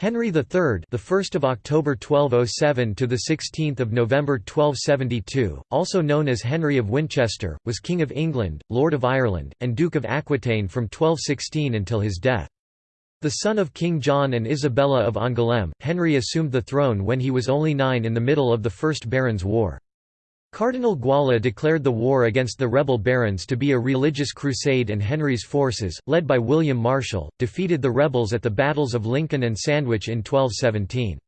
Henry III, the 1st of October 1207 to the 16th of November 1272, also known as Henry of Winchester, was King of England, Lord of Ireland, and Duke of Aquitaine from 1216 until his death. The son of King John and Isabella of Angoulême, Henry assumed the throne when he was only nine in the middle of the First Barons' War. Cardinal Guala declared the war against the rebel barons to be a religious crusade and Henry's forces, led by William Marshal, defeated the rebels at the battles of Lincoln and Sandwich in 1217.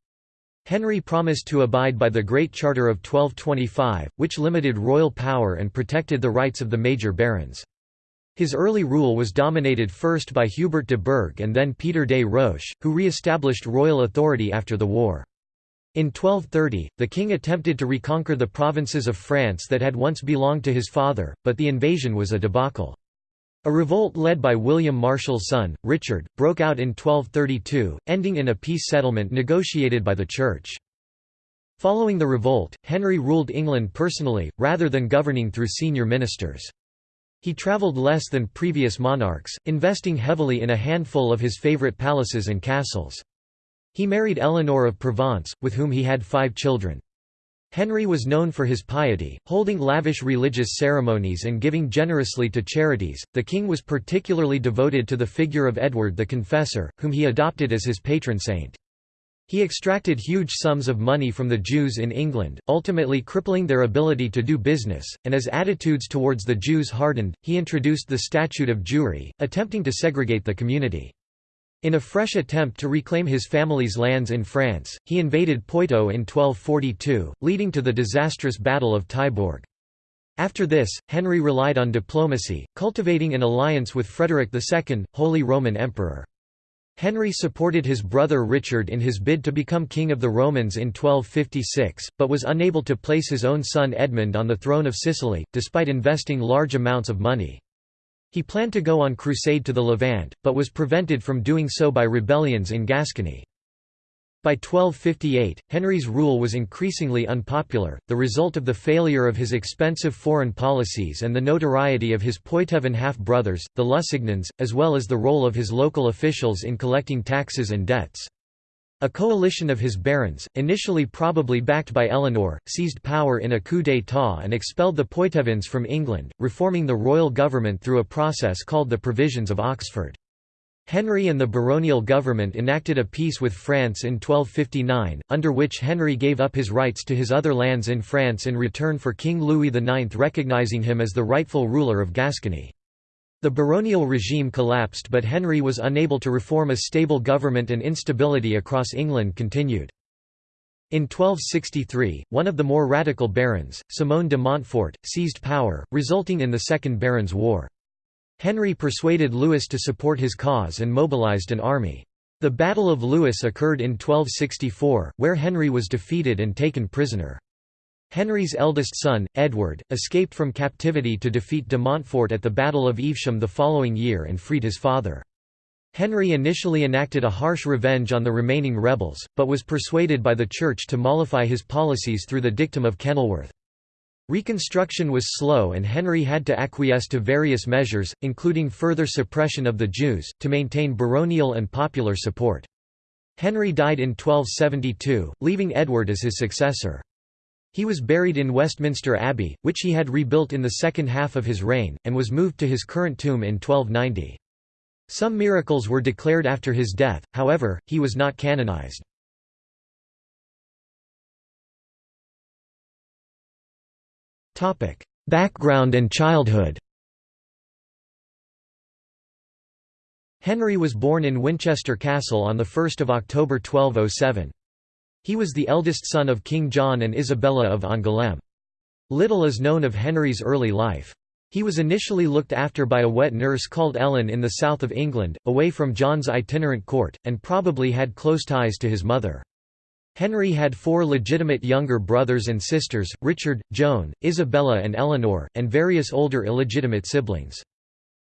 Henry promised to abide by the Great Charter of 1225, which limited royal power and protected the rights of the major barons. His early rule was dominated first by Hubert de Burgh and then Peter de Roches, who re-established royal authority after the war. In 1230, the king attempted to reconquer the provinces of France that had once belonged to his father, but the invasion was a debacle. A revolt led by William Marshal's son, Richard, broke out in 1232, ending in a peace settlement negotiated by the Church. Following the revolt, Henry ruled England personally, rather than governing through senior ministers. He travelled less than previous monarchs, investing heavily in a handful of his favourite palaces and castles. He married Eleanor of Provence, with whom he had five children. Henry was known for his piety, holding lavish religious ceremonies and giving generously to charities. The king was particularly devoted to the figure of Edward the Confessor, whom he adopted as his patron saint. He extracted huge sums of money from the Jews in England, ultimately crippling their ability to do business, and as attitudes towards the Jews hardened, he introduced the Statute of Jewry, attempting to segregate the community. In a fresh attempt to reclaim his family's lands in France, he invaded Poitou in 1242, leading to the disastrous Battle of Taillebourg. After this, Henry relied on diplomacy, cultivating an alliance with Frederick II, Holy Roman Emperor. Henry supported his brother Richard in his bid to become King of the Romans in 1256, but was unable to place his own son Edmund on the throne of Sicily, despite investing large amounts of money. He planned to go on crusade to the Levant, but was prevented from doing so by rebellions in Gascony. By 1258, Henry's rule was increasingly unpopular, the result of the failure of his expensive foreign policies and the notoriety of his Poitevin half-brothers, the Lusignans, as well as the role of his local officials in collecting taxes and debts. A coalition of his barons, initially probably backed by Eleanor, seized power in a coup d'état and expelled the Poitevins from England, reforming the royal government through a process called the Provisions of Oxford. Henry and the baronial government enacted a peace with France in 1259, under which Henry gave up his rights to his other lands in France in return for King Louis IX recognizing him as the rightful ruler of Gascony. The baronial regime collapsed but Henry was unable to reform a stable government and instability across England continued. In 1263, one of the more radical barons, Simon de Montfort, seized power, resulting in the Second Barons' War. Henry persuaded Louis to support his cause and mobilized an army. The Battle of Lewes occurred in 1264, where Henry was defeated and taken prisoner. Henry's eldest son, Edward, escaped from captivity to defeat de Montfort at the Battle of Evesham the following year and freed his father. Henry initially enacted a harsh revenge on the remaining rebels, but was persuaded by the Church to mollify his policies through the dictum of Kenilworth. Reconstruction was slow and Henry had to acquiesce to various measures, including further suppression of the Jews, to maintain baronial and popular support. Henry died in 1272, leaving Edward as his successor. He was buried in Westminster Abbey, which he had rebuilt in the second half of his reign, and was moved to his current tomb in 1290. Some miracles were declared after his death, however, he was not canonized. Background and childhood Henry was born in Winchester Castle on 1 October 1207. He was the eldest son of King John and Isabella of Angoulême. Little is known of Henry's early life. He was initially looked after by a wet nurse called Ellen in the south of England, away from John's itinerant court, and probably had close ties to his mother. Henry had four legitimate younger brothers and sisters, Richard, Joan, Isabella and Eleanor, and various older illegitimate siblings.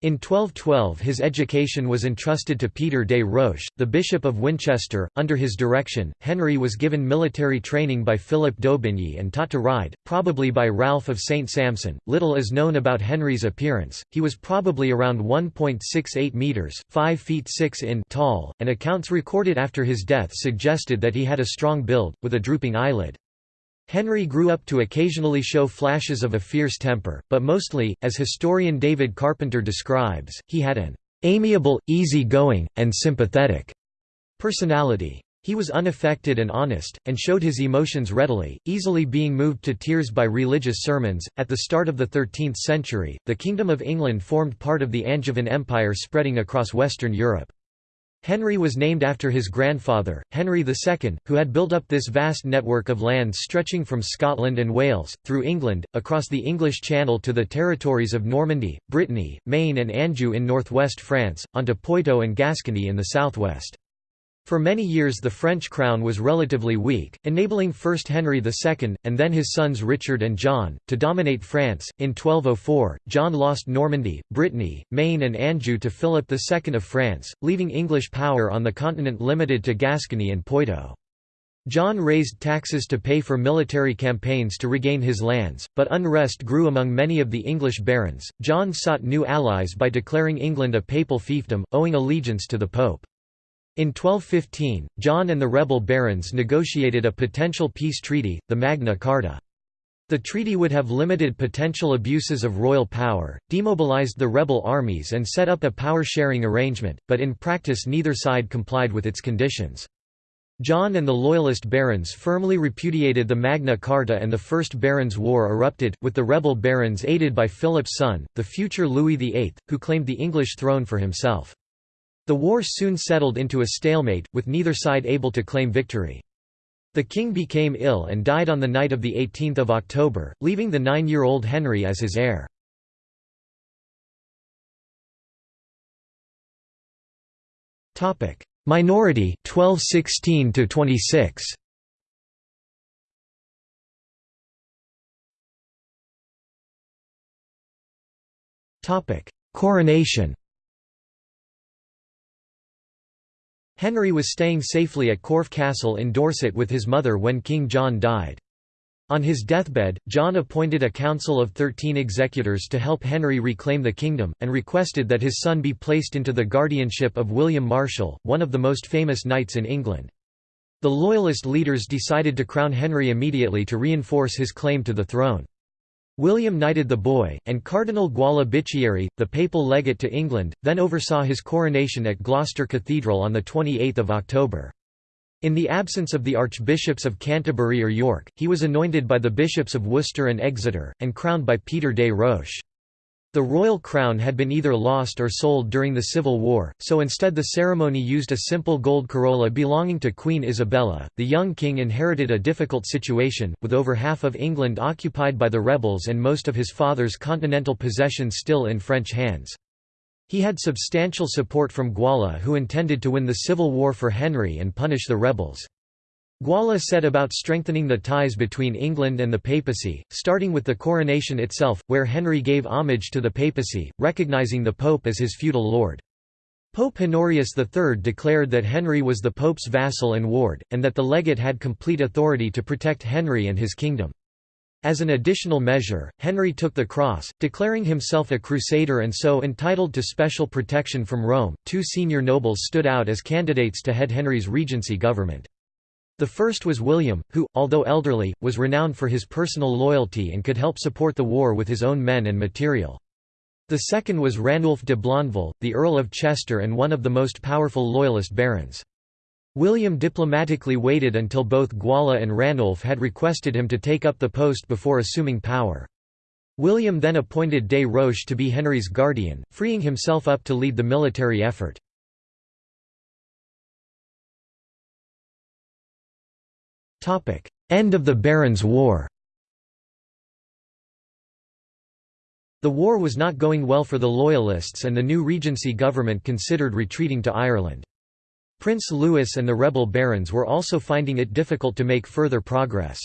In 1212 his education was entrusted to Peter de Roche, the Bishop of Winchester. Under his direction, Henry was given military training by Philip d'Aubigny and taught to ride, probably by Ralph of St. Samson. Little is known about Henry's appearance, he was probably around 1.68 metres 5 feet 6 in tall, and accounts recorded after his death suggested that he had a strong build, with a drooping eyelid. Henry grew up to occasionally show flashes of a fierce temper, but mostly, as historian David Carpenter describes, he had an amiable, easy-going, and sympathetic personality. He was unaffected and honest, and showed his emotions readily, easily being moved to tears by religious sermons. At the start of the 13th century, the Kingdom of England formed part of the Angevin Empire spreading across Western Europe. Henry was named after his grandfather, Henry II, who had built up this vast network of lands stretching from Scotland and Wales, through England, across the English Channel to the territories of Normandy, Brittany, Maine and Anjou in northwest France, onto Poitou and Gascony in the southwest. For many years the French crown was relatively weak, enabling first Henry II, and then his sons Richard and John, to dominate France. In 1204, John lost Normandy, Brittany, Maine and Anjou to Philip II of France, leaving English power on the continent limited to Gascony and Poitou. John raised taxes to pay for military campaigns to regain his lands, but unrest grew among many of the English barons. John sought new allies by declaring England a papal fiefdom, owing allegiance to the Pope. In 1215, John and the rebel barons negotiated a potential peace treaty, the Magna Carta. The treaty would have limited potential abuses of royal power, demobilized the rebel armies and set up a power-sharing arrangement, but in practice neither side complied with its conditions. John and the Loyalist barons firmly repudiated the Magna Carta and the First Barons' War erupted, with the rebel barons aided by Philip's son, the future Louis VIII, who claimed the English throne for himself. The war soon settled into a stalemate, with neither side able to claim victory. The king became ill and died on the night of 18 October, leaving the nine-year-old Henry as his heir. Minority 1216 to 26 Topic Coronation Henry was staying safely at Corfe Castle in Dorset with his mother when King John died. On his deathbed, John appointed a council of thirteen executors to help Henry reclaim the kingdom, and requested that his son be placed into the guardianship of William Marshal, one of the most famous knights in England. The Loyalist leaders decided to crown Henry immediately to reinforce his claim to the throne. William knighted the boy, and Cardinal Guala Bicchieri, the papal legate to England, then oversaw his coronation at Gloucester Cathedral on 28 October. In the absence of the archbishops of Canterbury or York, he was anointed by the bishops of Worcester and Exeter, and crowned by Peter de Roche. The royal crown had been either lost or sold during the Civil War, so instead the ceremony used a simple gold corolla belonging to Queen Isabella. The young king inherited a difficult situation, with over half of England occupied by the rebels and most of his father's continental possessions still in French hands. He had substantial support from Guala who intended to win the civil war for Henry and punish the rebels. Guala set about strengthening the ties between England and the papacy, starting with the coronation itself, where Henry gave homage to the papacy, recognizing the pope as his feudal lord. Pope Honorius III declared that Henry was the pope's vassal and ward, and that the legate had complete authority to protect Henry and his kingdom. As an additional measure, Henry took the cross, declaring himself a crusader and so entitled to special protection from Rome. Two senior nobles stood out as candidates to head Henry's regency government. The first was William, who, although elderly, was renowned for his personal loyalty and could help support the war with his own men and material. The second was Ranulf de Blondeville, the Earl of Chester and one of the most powerful Loyalist barons. William diplomatically waited until both Guala and Ranulf had requested him to take up the post before assuming power. William then appointed de Roche to be Henry's guardian, freeing himself up to lead the military effort. End of the Barons' War The war was not going well for the Loyalists and the new Regency government considered retreating to Ireland. Prince Louis and the rebel barons were also finding it difficult to make further progress.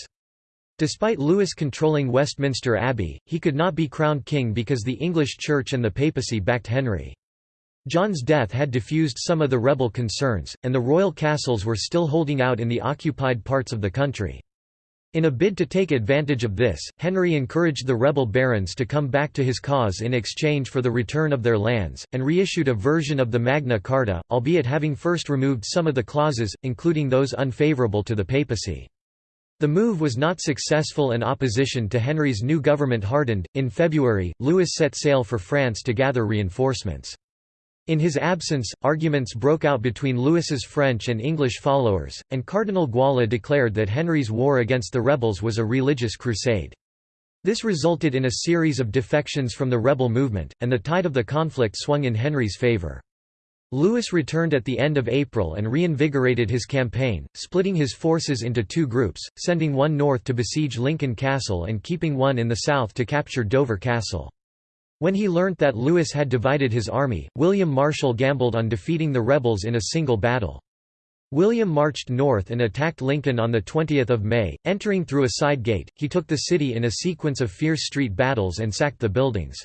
Despite Louis controlling Westminster Abbey, he could not be crowned king because the English Church and the papacy backed Henry. John's death had diffused some of the rebel concerns, and the royal castles were still holding out in the occupied parts of the country. In a bid to take advantage of this, Henry encouraged the rebel barons to come back to his cause in exchange for the return of their lands, and reissued a version of the Magna Carta, albeit having first removed some of the clauses, including those unfavourable to the papacy. The move was not successful and opposition to Henry's new government hardened. In February, Louis set sail for France to gather reinforcements. In his absence, arguments broke out between Louis's French and English followers, and Cardinal Guala declared that Henry's war against the rebels was a religious crusade. This resulted in a series of defections from the rebel movement, and the tide of the conflict swung in Henry's favour. Louis returned at the end of April and reinvigorated his campaign, splitting his forces into two groups, sending one north to besiege Lincoln Castle and keeping one in the south to capture Dover Castle. When he learnt that Louis had divided his army, William Marshal gambled on defeating the rebels in a single battle. William marched north and attacked Lincoln on 20 May, entering through a side gate, he took the city in a sequence of fierce street battles and sacked the buildings.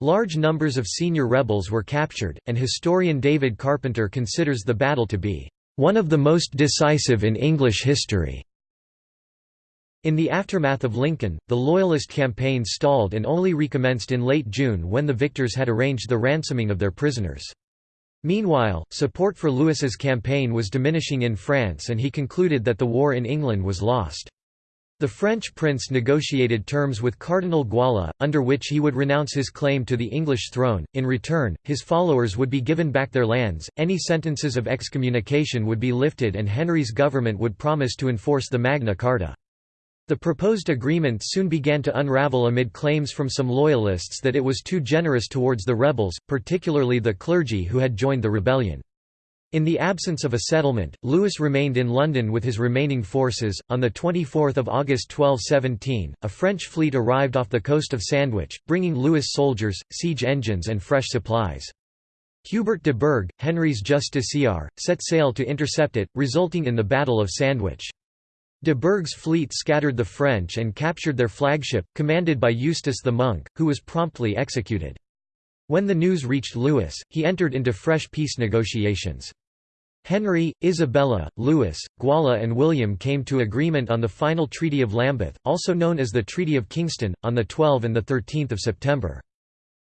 Large numbers of senior rebels were captured, and historian David Carpenter considers the battle to be one of the most decisive in English history. In the aftermath of Lincoln, the Loyalist campaign stalled and only recommenced in late June when the victors had arranged the ransoming of their prisoners. Meanwhile, support for Louis's campaign was diminishing in France and he concluded that the war in England was lost. The French prince negotiated terms with Cardinal Guala, under which he would renounce his claim to the English throne. In return, his followers would be given back their lands, any sentences of excommunication would be lifted, and Henry's government would promise to enforce the Magna Carta. The proposed agreement soon began to unravel amid claims from some loyalists that it was too generous towards the rebels, particularly the clergy who had joined the rebellion. In the absence of a settlement, Louis remained in London with his remaining forces. On 24 August 1217, a French fleet arrived off the coast of Sandwich, bringing Louis soldiers, siege engines, and fresh supplies. Hubert de Burgh, Henry's justiciar, set sail to intercept it, resulting in the Battle of Sandwich. De Burgh's fleet scattered the French and captured their flagship, commanded by Eustace the Monk, who was promptly executed. When the news reached Louis, he entered into fresh peace negotiations. Henry, Isabella, Louis, Guala and William came to agreement on the final Treaty of Lambeth, also known as the Treaty of Kingston, on 12 and 13 September.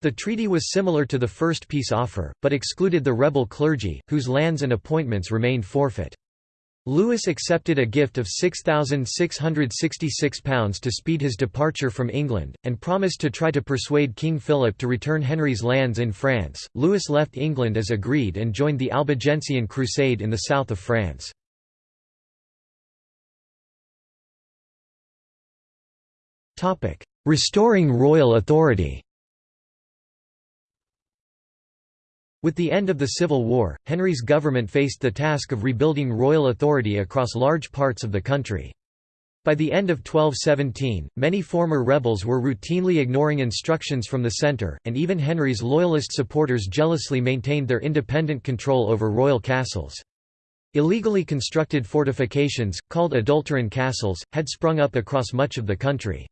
The treaty was similar to the first peace offer, but excluded the rebel clergy, whose lands and appointments remained forfeit. Louis accepted a gift of £6,666 to speed his departure from England, and promised to try to persuade King Philip to return Henry's lands in France. Louis left England as agreed and joined the Albigensian Crusade in the south of France. Restoring royal authority With the end of the Civil War, Henry's government faced the task of rebuilding royal authority across large parts of the country. By the end of 1217, many former rebels were routinely ignoring instructions from the centre, and even Henry's loyalist supporters jealously maintained their independent control over royal castles. Illegally constructed fortifications, called adulterine castles, had sprung up across much of the country.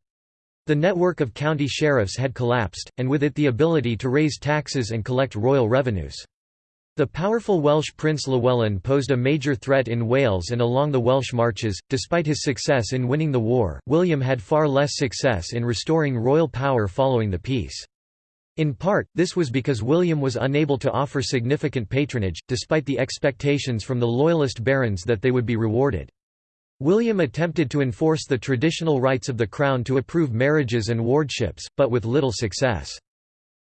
The network of county sheriffs had collapsed, and with it the ability to raise taxes and collect royal revenues. The powerful Welsh Prince Llywelyn posed a major threat in Wales and along the Welsh marches. Despite his success in winning the war, William had far less success in restoring royal power following the peace. In part, this was because William was unable to offer significant patronage, despite the expectations from the Loyalist barons that they would be rewarded. William attempted to enforce the traditional rights of the Crown to approve marriages and wardships, but with little success.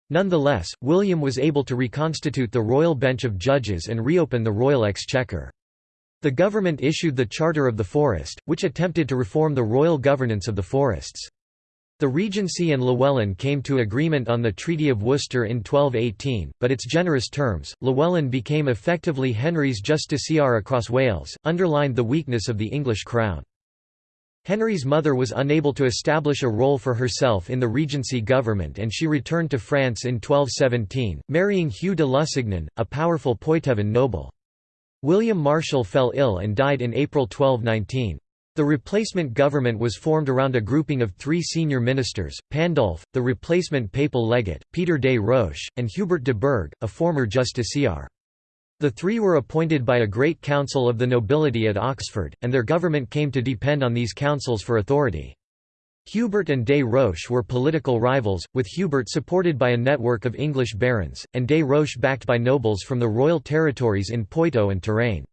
Nonetheless, William was able to reconstitute the royal bench of judges and reopen the royal exchequer. The government issued the Charter of the Forest, which attempted to reform the royal governance of the forests. The Regency and Llywelyn came to agreement on the Treaty of Worcester in 1218, but its generous terms, Llywelyn became effectively Henry's justiciar across Wales, underlined the weakness of the English crown. Henry's mother was unable to establish a role for herself in the Regency government and she returned to France in 1217, marrying Hugh de Lusignan, a powerful Poitevin noble. William Marshal fell ill and died in April 1219. The replacement government was formed around a grouping of three senior ministers, Pandulf, the replacement papal legate, Peter de Roches, and Hubert de Burgh, a former justiciar. The three were appointed by a great council of the nobility at Oxford, and their government came to depend on these councils for authority. Hubert and de Roches were political rivals, with Hubert supported by a network of English barons, and de Roches backed by nobles from the royal territories in Poitou and Touraine.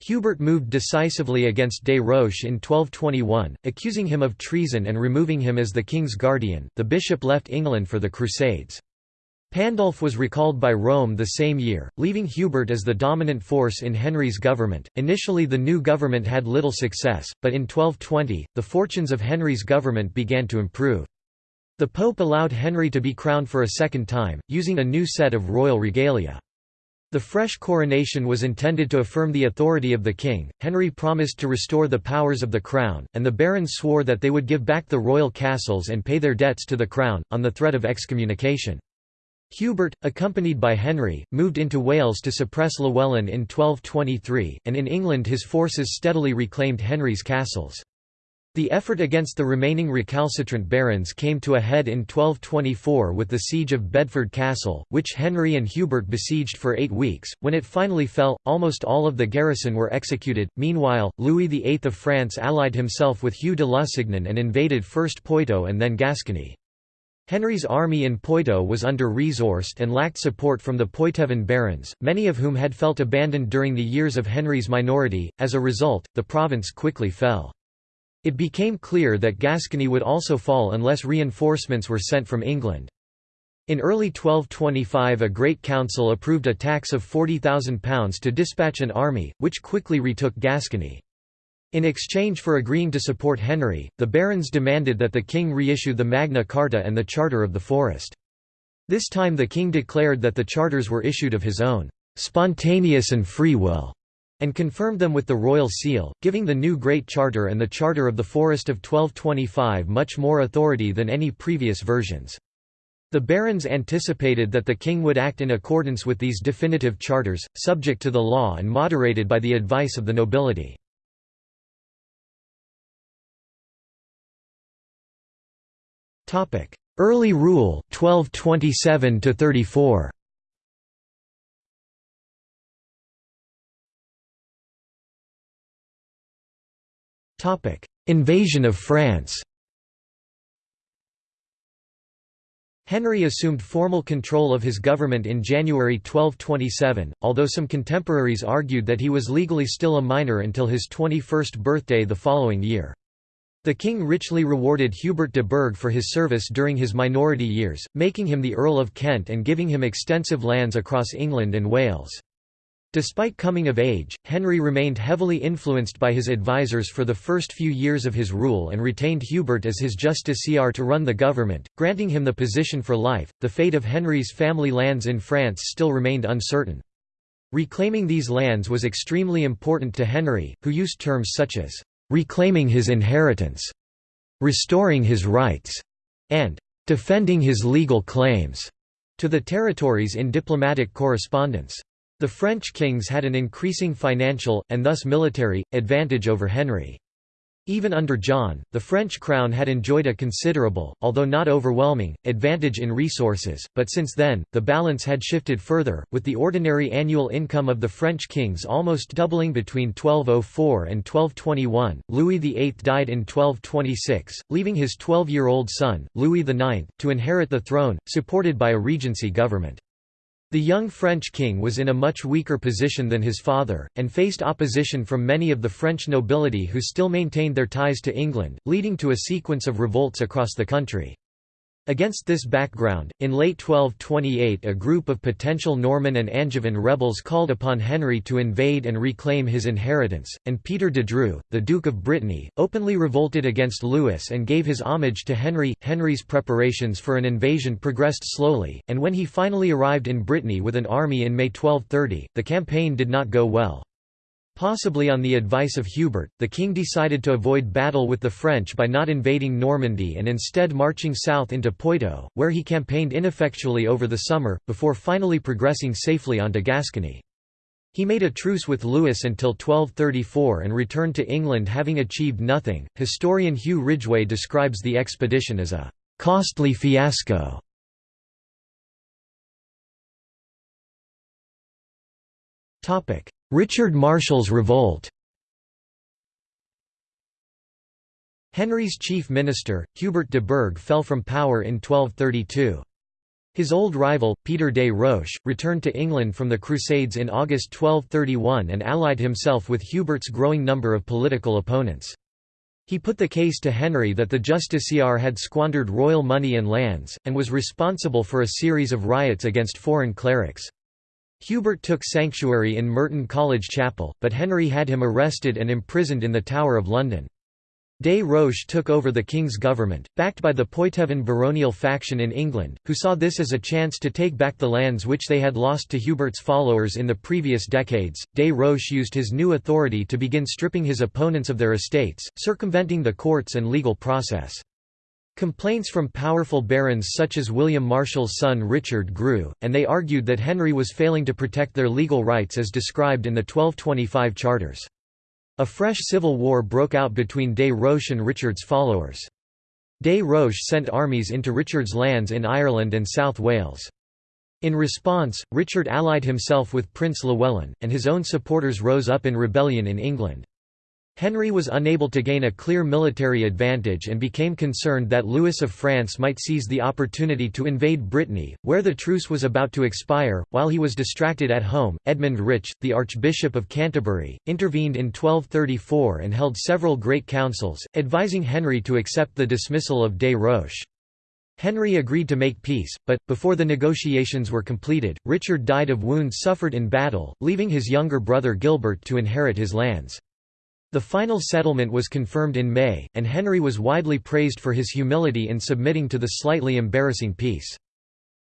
Hubert moved decisively against des Roches in 1221, accusing him of treason and removing him as the king's guardian. The bishop left England for the Crusades. Pandulf was recalled by Rome the same year, leaving Hubert as the dominant force in Henry's government. Initially, the new government had little success, but in 1220, the fortunes of Henry's government began to improve. The Pope allowed Henry to be crowned for a second time, using a new set of royal regalia. The fresh coronation was intended to affirm the authority of the king. Henry promised to restore the powers of the crown, and the barons swore that they would give back the royal castles and pay their debts to the crown, on the threat of excommunication. Hubert, accompanied by Henry, moved into Wales to suppress Llywelyn in 1223, and in England his forces steadily reclaimed Henry's castles. The effort against the remaining recalcitrant barons came to a head in 1224 with the siege of Bedford Castle, which Henry and Hubert besieged for eight weeks. When it finally fell, almost all of the garrison were executed. Meanwhile, Louis VIII of France allied himself with Hugh de Lusignan and invaded first Poitou and then Gascony. Henry's army in Poitou was under-resourced and lacked support from the Poitevin barons, many of whom had felt abandoned during the years of Henry's minority. As a result, the province quickly fell. It became clear that Gascony would also fall unless reinforcements were sent from England. In early 1225 a Great Council approved a tax of £40,000 to dispatch an army, which quickly retook Gascony. In exchange for agreeing to support Henry, the barons demanded that the king reissue the Magna Carta and the Charter of the Forest. This time the king declared that the charters were issued of his own spontaneous and free will and confirmed them with the royal seal, giving the new Great Charter and the Charter of the Forest of 1225 much more authority than any previous versions. The barons anticipated that the king would act in accordance with these definitive charters, subject to the law and moderated by the advice of the nobility. Early rule 1227 34 Topic: Invasion of France. Henry assumed formal control of his government in January 1227, although some contemporaries argued that he was legally still a minor until his 21st birthday the following year. The king richly rewarded Hubert de Burgh for his service during his minority years, making him the Earl of Kent and giving him extensive lands across England and Wales. Despite coming of age, Henry remained heavily influenced by his advisers for the first few years of his rule and retained Hubert as his justiciar to run the government, granting him the position for life. The fate of Henry's family lands in France still remained uncertain. Reclaiming these lands was extremely important to Henry, who used terms such as reclaiming his inheritance, restoring his rights, and defending his legal claims to the territories in diplomatic correspondence. The French kings had an increasing financial, and thus military, advantage over Henry. Even under John, the French crown had enjoyed a considerable, although not overwhelming, advantage in resources, but since then, the balance had shifted further, with the ordinary annual income of the French kings almost doubling between 1204 and 1221. Louis VIII died in 1226, leaving his 12-year-old son, Louis IX, to inherit the throne, supported by a regency government. The young French king was in a much weaker position than his father, and faced opposition from many of the French nobility who still maintained their ties to England, leading to a sequence of revolts across the country. Against this background, in late 1228 a group of potential Norman and Angevin rebels called upon Henry to invade and reclaim his inheritance, and Peter de Dreux, the Duke of Brittany, openly revolted against Louis and gave his homage to Henry. Henry's preparations for an invasion progressed slowly, and when he finally arrived in Brittany with an army in May 1230, the campaign did not go well. Possibly on the advice of Hubert, the king decided to avoid battle with the French by not invading Normandy and instead marching south into Poitou, where he campaigned ineffectually over the summer, before finally progressing safely onto Gascony. He made a truce with Louis until 1234 and returned to England having achieved nothing. Historian Huw Ridgeway describes the expedition as a costly fiasco. Richard Marshal's revolt Henry's chief minister, Hubert de Burgh fell from power in 1232. His old rival, Peter de Roches, returned to England from the Crusades in August 1231 and allied himself with Hubert's growing number of political opponents. He put the case to Henry that the justiciar had squandered royal money and lands, and was responsible for a series of riots against foreign clerics. Hubert took sanctuary in Merton College Chapel, but Henry had him arrested and imprisoned in the Tower of London. Des Roches took over the king's government, backed by the Poitevin baronial faction in England, who saw this as a chance to take back the lands which they had lost to Hubert's followers in the previous decades. Des Roches used his new authority to begin stripping his opponents of their estates, circumventing the courts and legal process. Complaints from powerful barons such as William Marshal's son Richard grew, and they argued that Henry was failing to protect their legal rights as described in the 1225 charters. A fresh civil war broke out between Des Roches and Richard's followers. Des Roches sent armies into Richard's lands in Ireland and South Wales. In response, Richard allied himself with Prince Llywelyn, and his own supporters rose up in rebellion in England. Henry was unable to gain a clear military advantage and became concerned that Louis of France might seize the opportunity to invade Brittany, where the truce was about to expire. While he was distracted at home, Edmund Rich, the Archbishop of Canterbury, intervened in 1234 and held several great councils, advising Henry to accept the dismissal of Des Roches. Henry agreed to make peace, but, before the negotiations were completed, Richard died of wounds suffered in battle, leaving his younger brother Gilbert to inherit his lands. The final settlement was confirmed in May, and Henry was widely praised for his humility in submitting to the slightly embarrassing peace.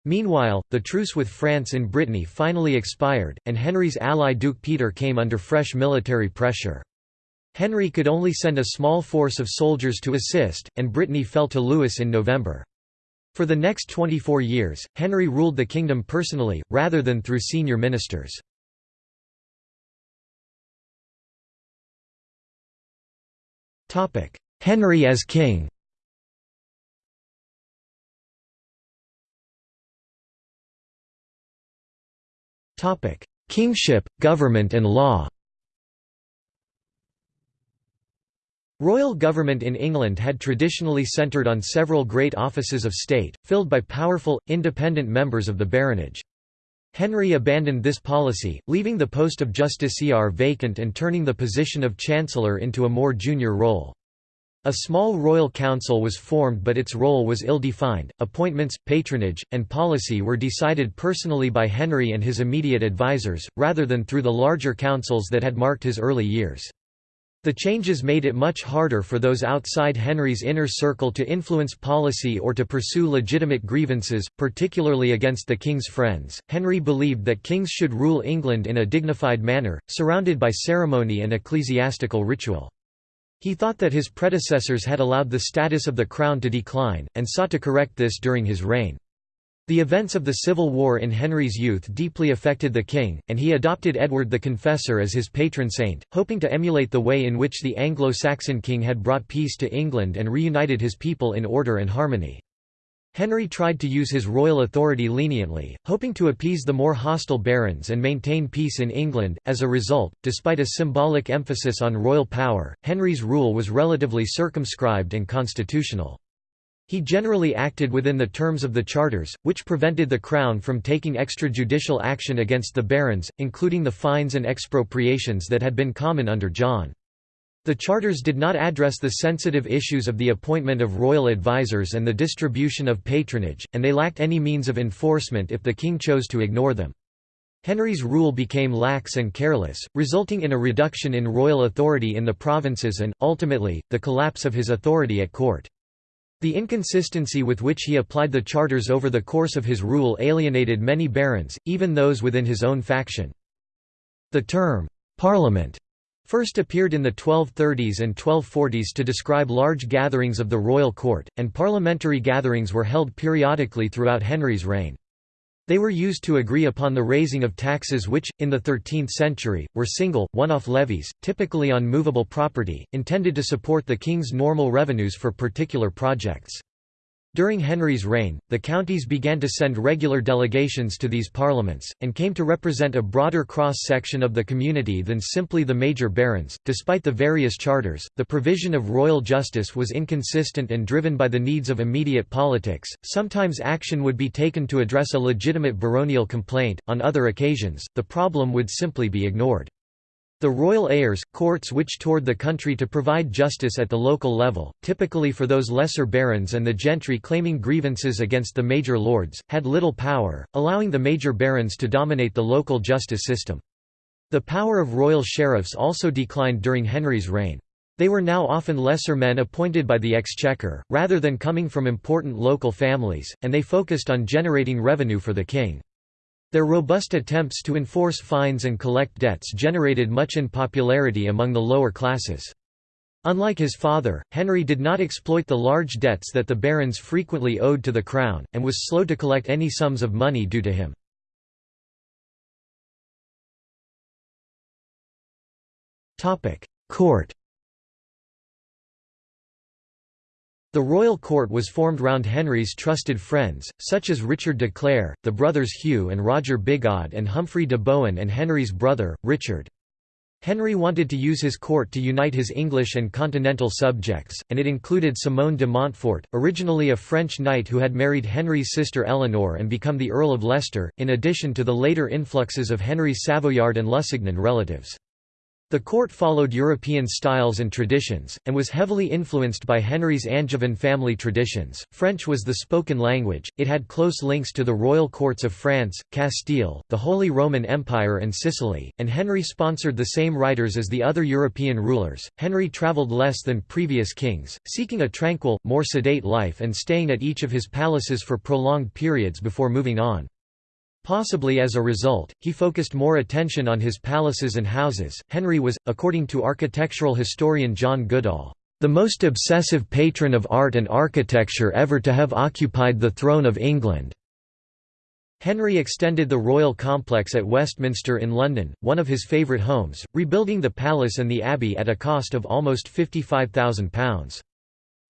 Meanwhile, the truce with France in Brittany finally expired, and Henry's ally Duke Peter came under fresh military pressure. Henry could only send a small force of soldiers to assist, and Brittany fell to Louis in November. For the next 24 years, Henry ruled the kingdom personally, rather than through senior ministers. Henry as king. Kingship, government and law. Royal government in England had traditionally centred on several great offices of state, filled by powerful, independent members of the baronage. Henry abandoned this policy, leaving the post of justiciar vacant and turning the position of chancellor into a more junior role. A small royal council was formed but its role was ill-defined. Appointments, patronage, and policy were decided personally by Henry and his immediate advisers, rather than through the larger councils that had marked his early years. The changes made it much harder for those outside Henry's inner circle to influence policy or to pursue legitimate grievances, particularly against the king's friends. Henry believed that kings should rule England in a dignified manner, surrounded by ceremony and ecclesiastical ritual. He thought that his predecessors had allowed the status of the crown to decline, and sought to correct this during his reign. The events of the Civil War in Henry's youth deeply affected the king, and he adopted Edward the Confessor as his patron saint, hoping to emulate the way in which the Anglo-Saxon king had brought peace to England and reunited his people in order and harmony. Henry tried to use his royal authority leniently, hoping to appease the more hostile barons and maintain peace in England. As a result, despite a symbolic emphasis on royal power, Henry's rule was relatively circumscribed and constitutional. He generally acted within the terms of the charters, which prevented the Crown from taking extrajudicial action against the barons, including the fines and expropriations that had been common under John. The charters did not address the sensitive issues of the appointment of royal advisers and the distribution of patronage, and they lacked any means of enforcement if the king chose to ignore them. Henry's rule became lax and careless, resulting in a reduction in royal authority in the provinces and, ultimately, the collapse of his authority at court. The inconsistency with which he applied the charters over the course of his rule alienated many barons, even those within his own faction. The term, «parliament» first appeared in the 1230s and 1240s to describe large gatherings of the royal court, and parliamentary gatherings were held periodically throughout Henry's reign. They were used to agree upon the raising of taxes which, in the 13th century, were single, one-off levies, typically on movable property, intended to support the king's normal revenues for particular projects. During Henry's reign, the counties began to send regular delegations to these parliaments, and came to represent a broader cross section of the community than simply the major barons. Despite the various charters, the provision of royal justice was inconsistent and driven by the needs of immediate politics. Sometimes action would be taken to address a legitimate baronial complaint, on other occasions, the problem would simply be ignored. The royal eyres, courts which toured the country to provide justice at the local level, typically for those lesser barons and the gentry claiming grievances against the major lords, had little power, allowing the major barons to dominate the local justice system. The power of royal sheriffs also declined during Henry's reign. They were now often lesser men appointed by the exchequer, rather than coming from important local families, and they focused on generating revenue for the king. Their robust attempts to enforce fines and collect debts generated much unpopularity among the lower classes. Unlike his father, Henry did not exploit the large debts that the barons frequently owed to the crown, and was slow to collect any sums of money due to him. Court The royal court was formed round Henry's trusted friends, such as Richard de Clare, the brothers Hugh and Roger Bigod and Humphrey de Bohun and Henry's brother, Richard. Henry wanted to use his court to unite his English and continental subjects, and it included Simon de Montfort, originally a French knight who had married Henry's sister Eleanor and become the Earl of Leicester, in addition to the later influxes of Henry's Savoyard and Lusignan relatives. The court followed European styles and traditions, and was heavily influenced by Henry's Angevin family traditions. French was the spoken language, it had close links to the royal courts of France, Castile, the Holy Roman Empire, and Sicily, and Henry sponsored the same writers as the other European rulers. Henry travelled less than previous kings, seeking a tranquil, more sedate life and staying at each of his palaces for prolonged periods before moving on. Possibly as a result, he focused more attention on his palaces and houses. Henry was, according to architectural historian John Goodall, the most obsessive patron of art and architecture ever to have occupied the throne of England. Henry extended the royal complex at Westminster in London, one of his favourite homes, rebuilding the palace and the abbey at a cost of almost £55,000.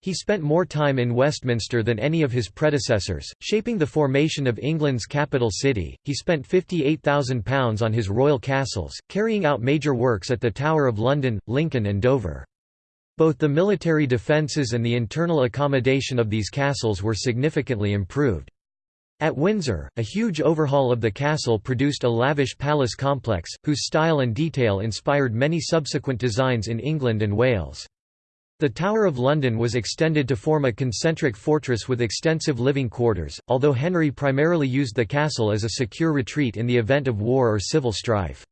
He spent more time in Westminster than any of his predecessors, shaping the formation of England's capital city. He spent £58,000 on his royal castles, carrying out major works at the Tower of London, Lincoln, and Dover. Both the military defences and the internal accommodation of these castles were significantly improved. At Windsor, a huge overhaul of the castle produced a lavish palace complex, whose style and detail inspired many subsequent designs in England and Wales. The Tower of London was extended to form a concentric fortress with extensive living quarters, although Henry primarily used the castle as a secure retreat in the event of war or civil strife.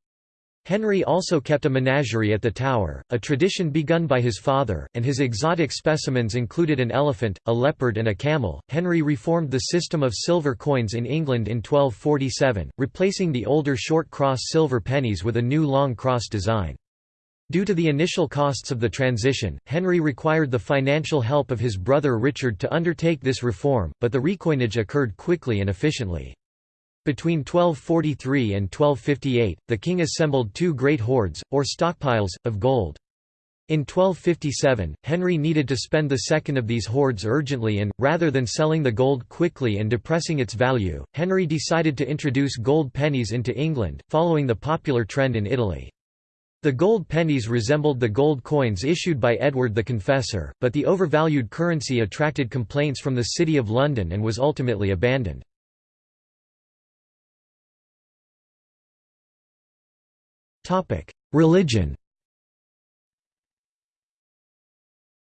Henry also kept a menagerie at the tower, a tradition begun by his father, and his exotic specimens included an elephant, a leopard, and a camel. Henry reformed the system of silver coins in England in 1247, replacing the older short cross silver pennies with a new long cross design. Due to the initial costs of the transition, Henry required the financial help of his brother Richard to undertake this reform, but the recoinage occurred quickly and efficiently. Between 1243 and 1258, the king assembled two great hoards, or stockpiles, of gold. In 1257, Henry needed to spend the second of these hoards urgently and, rather than selling the gold quickly and depressing its value, Henry decided to introduce gold pennies into England, following the popular trend in Italy. The gold pennies resembled the gold coins issued by Edward the Confessor, but the overvalued currency attracted complaints from the City of London and was ultimately abandoned. Religion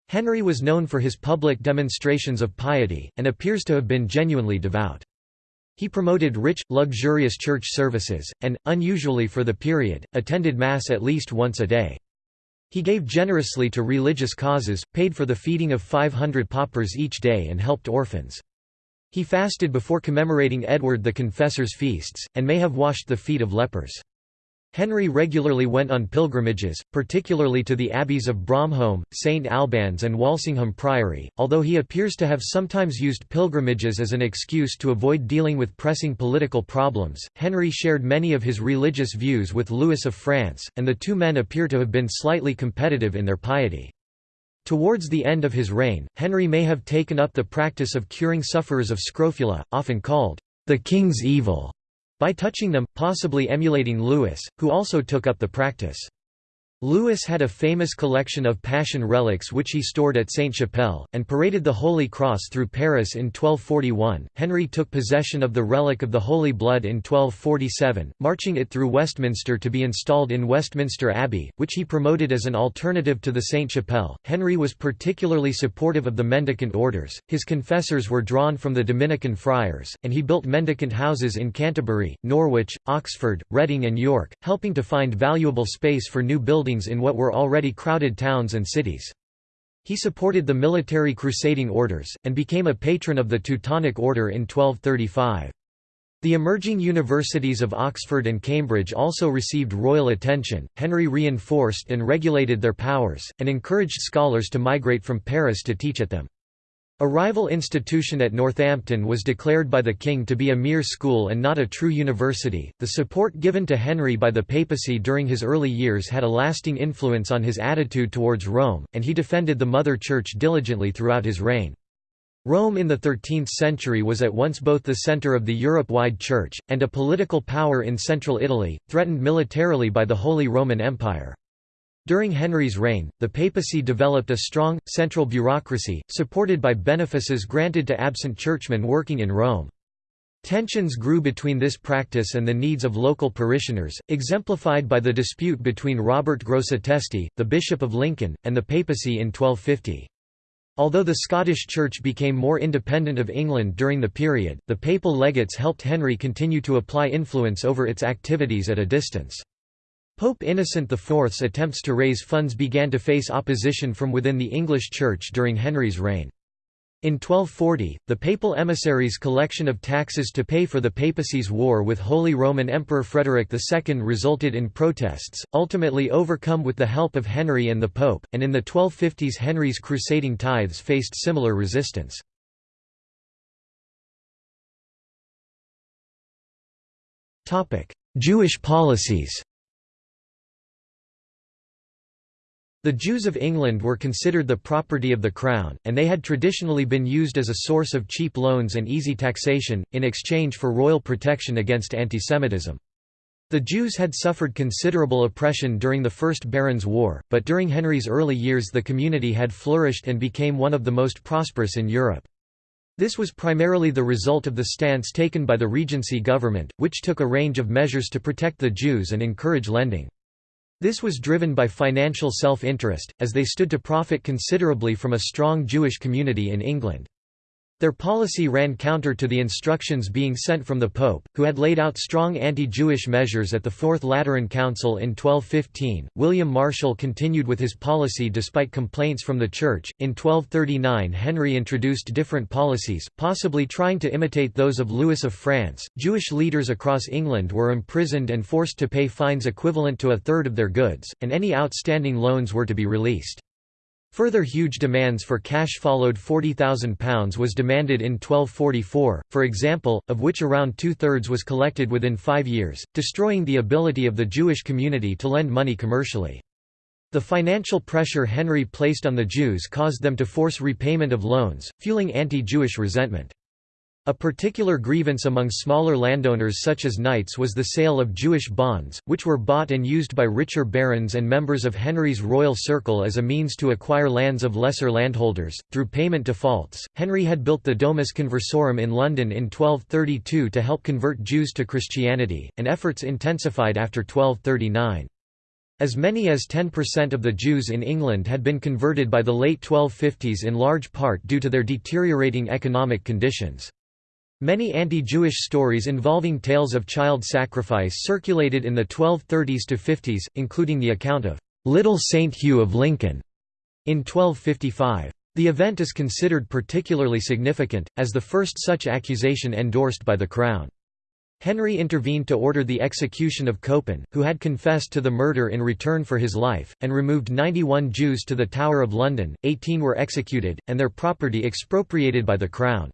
Henry was known for his public demonstrations of piety, and appears to have been genuinely devout. He promoted rich, luxurious church services, and, unusually for the period, attended Mass at least once a day. He gave generously to religious causes, paid for the feeding of 500 paupers each day and helped orphans. He fasted before commemorating Edward the Confessor's feasts, and may have washed the feet of lepers. Henry regularly went on pilgrimages, particularly to the abbeys of Bromholm, St Albans and Walsingham Priory, although he appears to have sometimes used pilgrimages as an excuse to avoid dealing with pressing political problems. Henry shared many of his religious views with Louis of France, and the two men appear to have been slightly competitive in their piety. Towards the end of his reign, Henry may have taken up the practice of curing sufferers of scrofula, often called the king's evil by touching them, possibly emulating Louis, who also took up the practice. Louis had a famous collection of Passion relics which he stored at Sainte-Chapelle, and paraded the Holy Cross through Paris in 1241. Henry took possession of the relic of the Holy Blood in 1247, marching it through Westminster to be installed in Westminster Abbey, which he promoted as an alternative to the Sainte-Chapelle. Henry was particularly supportive of the mendicant orders, his confessors were drawn from the Dominican friars, and he built mendicant houses in Canterbury, Norwich, Oxford, Reading and York, helping to find valuable space for new buildings buildings in what were already crowded towns and cities. He supported the military crusading orders, and became a patron of the Teutonic Order in 1235. The emerging universities of Oxford and Cambridge also received royal attention. Henry reinforced and regulated their powers, and encouraged scholars to migrate from Paris to teach at them. A rival institution at Northampton was declared by the king to be a mere school and not a true university. The support given to Henry by the papacy during his early years had a lasting influence on his attitude towards Rome, and he defended the Mother Church diligently throughout his reign. Rome in the 13th century was at once both the center of the Europe-wide Church, and a political power in central Italy, threatened militarily by the Holy Roman Empire. During Henry's reign, the papacy developed a strong, central bureaucracy, supported by benefices granted to absent churchmen working in Rome. Tensions grew between this practice and the needs of local parishioners, exemplified by the dispute between Robert Grosseteste, the Bishop of Lincoln, and the papacy in 1250. Although the Scottish Church became more independent of England during the period, the papal legates helped Henry continue to apply influence over its activities at a distance. Pope Innocent IV's attempts to raise funds began to face opposition from within the English Church during Henry's reign. In 1240, the papal emissaries' collection of taxes to pay for the papacy's war with Holy Roman Emperor Frederick II resulted in protests, ultimately overcome with the help of Henry and the Pope, and in the 1250s Henry's crusading tithes faced similar resistance. Jewish policies The Jews of England were considered the property of the Crown, and they had traditionally been used as a source of cheap loans and easy taxation, in exchange for royal protection against antisemitism. The Jews had suffered considerable oppression during the First Barons' War, but during Henry's early years the community had flourished and became one of the most prosperous in Europe. This was primarily the result of the stance taken by the Regency government, which took a range of measures to protect the Jews and encourage lending. This was driven by financial self-interest, as they stood to profit considerably from a strong Jewish community in England. Their policy ran counter to the instructions being sent from the Pope, who had laid out strong anti-Jewish measures at the Fourth Lateran Council in 1215. William Marshal continued with his policy despite complaints from the Church. In 1239, Henry introduced different policies, possibly trying to imitate those of Louis of France. Jewish leaders across England were imprisoned and forced to pay fines equivalent to a third of their goods, and any outstanding loans were to be released. Further huge demands for cash followed £40,000 was demanded in 1244, for example, of which around two-thirds was collected within five years, destroying the ability of the Jewish community to lend money commercially. The financial pressure Henry placed on the Jews caused them to force repayment of loans, fueling anti-Jewish resentment. A particular grievance among smaller landowners such as knights was the sale of Jewish bonds, which were bought and used by richer barons and members of Henry's royal circle as a means to acquire lands of lesser landholders. Through payment defaults, Henry had built the Domus Conversorum in London in 1232 to help convert Jews to Christianity, and efforts intensified after 1239. As many as 10% of the Jews in England had been converted by the late 1250s in large part due to their deteriorating economic conditions. Many anti-Jewish stories involving tales of child sacrifice circulated in the 1230s to 50s, including the account of "'Little Saint Hugh of Lincoln' in 1255. The event is considered particularly significant, as the first such accusation endorsed by the Crown. Henry intervened to order the execution of Copin, who had confessed to the murder in return for his life, and removed 91 Jews to the Tower of London, 18 were executed, and their property expropriated by the Crown.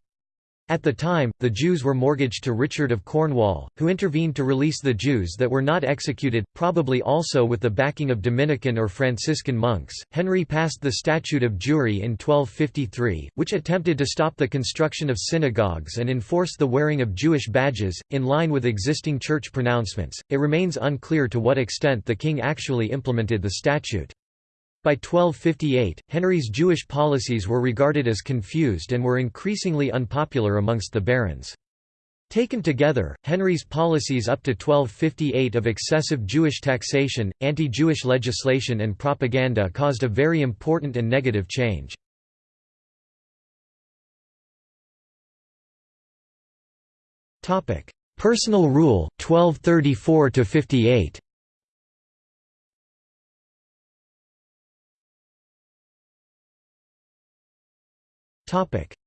At the time, the Jews were mortgaged to Richard of Cornwall, who intervened to release the Jews that were not executed, probably also with the backing of Dominican or Franciscan monks. Henry passed the Statute of Jewry in 1253, which attempted to stop the construction of synagogues and enforce the wearing of Jewish badges, in line with existing church pronouncements. It remains unclear to what extent the king actually implemented the statute. By 1258, Henry's Jewish policies were regarded as confused and were increasingly unpopular amongst the barons. Taken together, Henry's policies up to 1258 of excessive Jewish taxation, anti-Jewish legislation and propaganda caused a very important and negative change. Personal rule 1234 58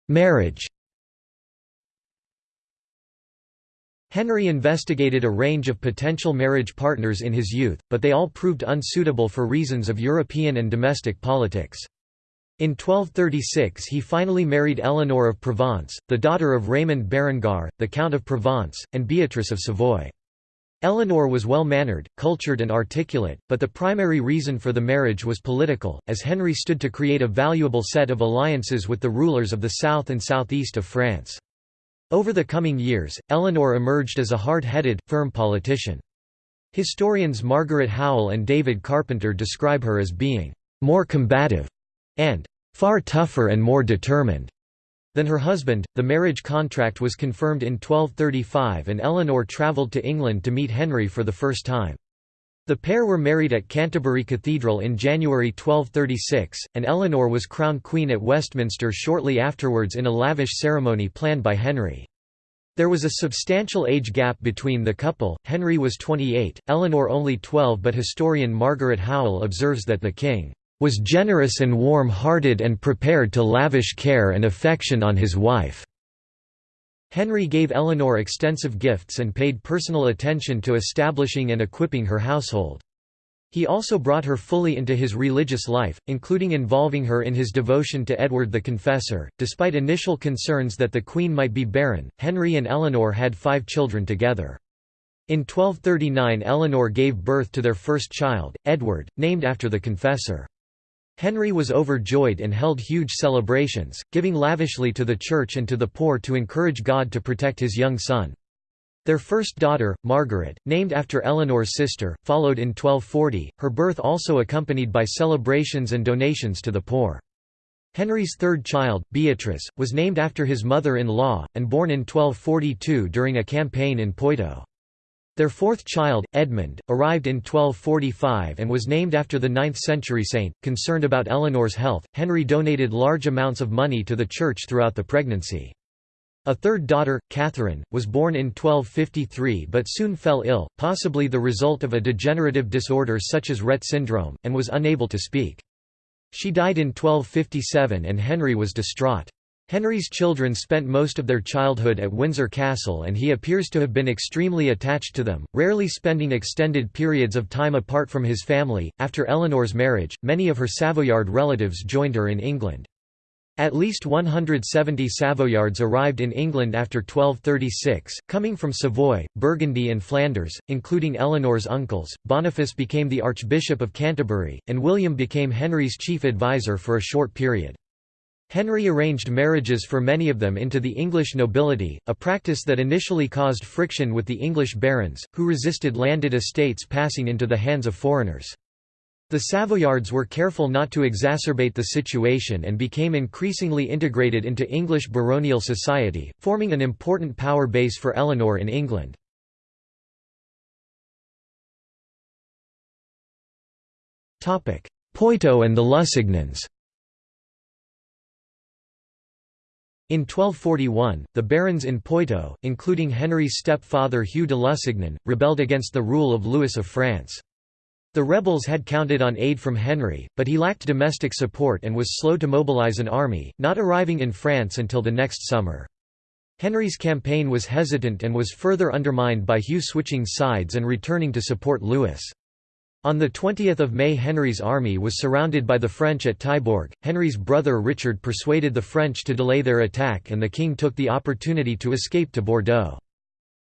Marriage Henry investigated a range of potential marriage partners in his youth, but they all proved unsuitable for reasons of European and domestic politics. In 1236 he finally married Eleanor of Provence, the daughter of Raymond Berenguer, the Count of Provence, and Beatrice of Savoy. Eleanor was well-mannered, cultured and articulate, but the primary reason for the marriage was political, as Henry stood to create a valuable set of alliances with the rulers of the south and southeast of France. Over the coming years, Eleanor emerged as a hard-headed, firm politician. Historians Margaret Howell and David Carpenter describe her as being «more combative» and «far tougher and more determined» than her husband. The marriage contract was confirmed in 1235 and Eleanor travelled to England to meet Henry for the first time. The pair were married at Canterbury Cathedral in January 1236, and Eleanor was crowned queen at Westminster shortly afterwards in a lavish ceremony planned by Henry. There was a substantial age gap between the couple, Henry was 28, Eleanor only 12 but historian Margaret Howell observes that the king was generous and warm-hearted and prepared to lavish care and affection on his wife. Henry gave Eleanor extensive gifts and paid personal attention to establishing and equipping her household. He also brought her fully into his religious life, including involving her in his devotion to Edward the Confessor. Despite initial concerns that the Queen might be barren, Henry and Eleanor had five children together. In 1239 Eleanor gave birth to their first child, Edward, named after the Confessor. Henry was overjoyed and held huge celebrations, giving lavishly to the church and to the poor to encourage God to protect his young son. Their first daughter, Margaret, named after Eleanor's sister, followed in 1240, her birth also accompanied by celebrations and donations to the poor. Henry's third child, Beatrice, was named after his mother-in-law, and born in 1242 during a campaign in Poitou. Their fourth child, Edmund, arrived in 1245 and was named after the 9th-century saint. Concerned about Eleanor's health, Henry donated large amounts of money to the church throughout the pregnancy. A third daughter, Catherine, was born in 1253 but soon fell ill, possibly the result of a degenerative disorder such as Rett syndrome, and was unable to speak. She died in 1257 and Henry was distraught. Henry's children spent most of their childhood at Windsor Castle and he appears to have been extremely attached to them, rarely spending extended periods of time apart from his family. After Eleanor's marriage, many of her Savoyard relatives joined her in England. At least 170 Savoyards arrived in England after 1236, coming from Savoy, Burgundy and Flanders, including Eleanor's uncles. Boniface became the Archbishop of Canterbury, and William became Henry's chief advisor for a short period. Henry arranged marriages for many of them into the English nobility, a practice that initially caused friction with the English barons, who resisted landed estates passing into the hands of foreigners. The Savoyards were careful not to exacerbate the situation and became increasingly integrated into English baronial society, forming an important power base for Eleanor in England. Poitou and the Lusignans In 1241, the barons in Poitou, including Henry's stepfather Hugh de Lusignan, rebelled against the rule of Louis of France. The rebels had counted on aid from Henry, but he lacked domestic support and was slow to mobilize an army, not arriving in France until the next summer. Henry's campaign was hesitant and was further undermined by Hugh switching sides and returning to support Louis. On 20 May Henry's army was surrounded by the French at Taillebourg, Henry's brother Richard persuaded the French to delay their attack and the king took the opportunity to escape to Bordeaux.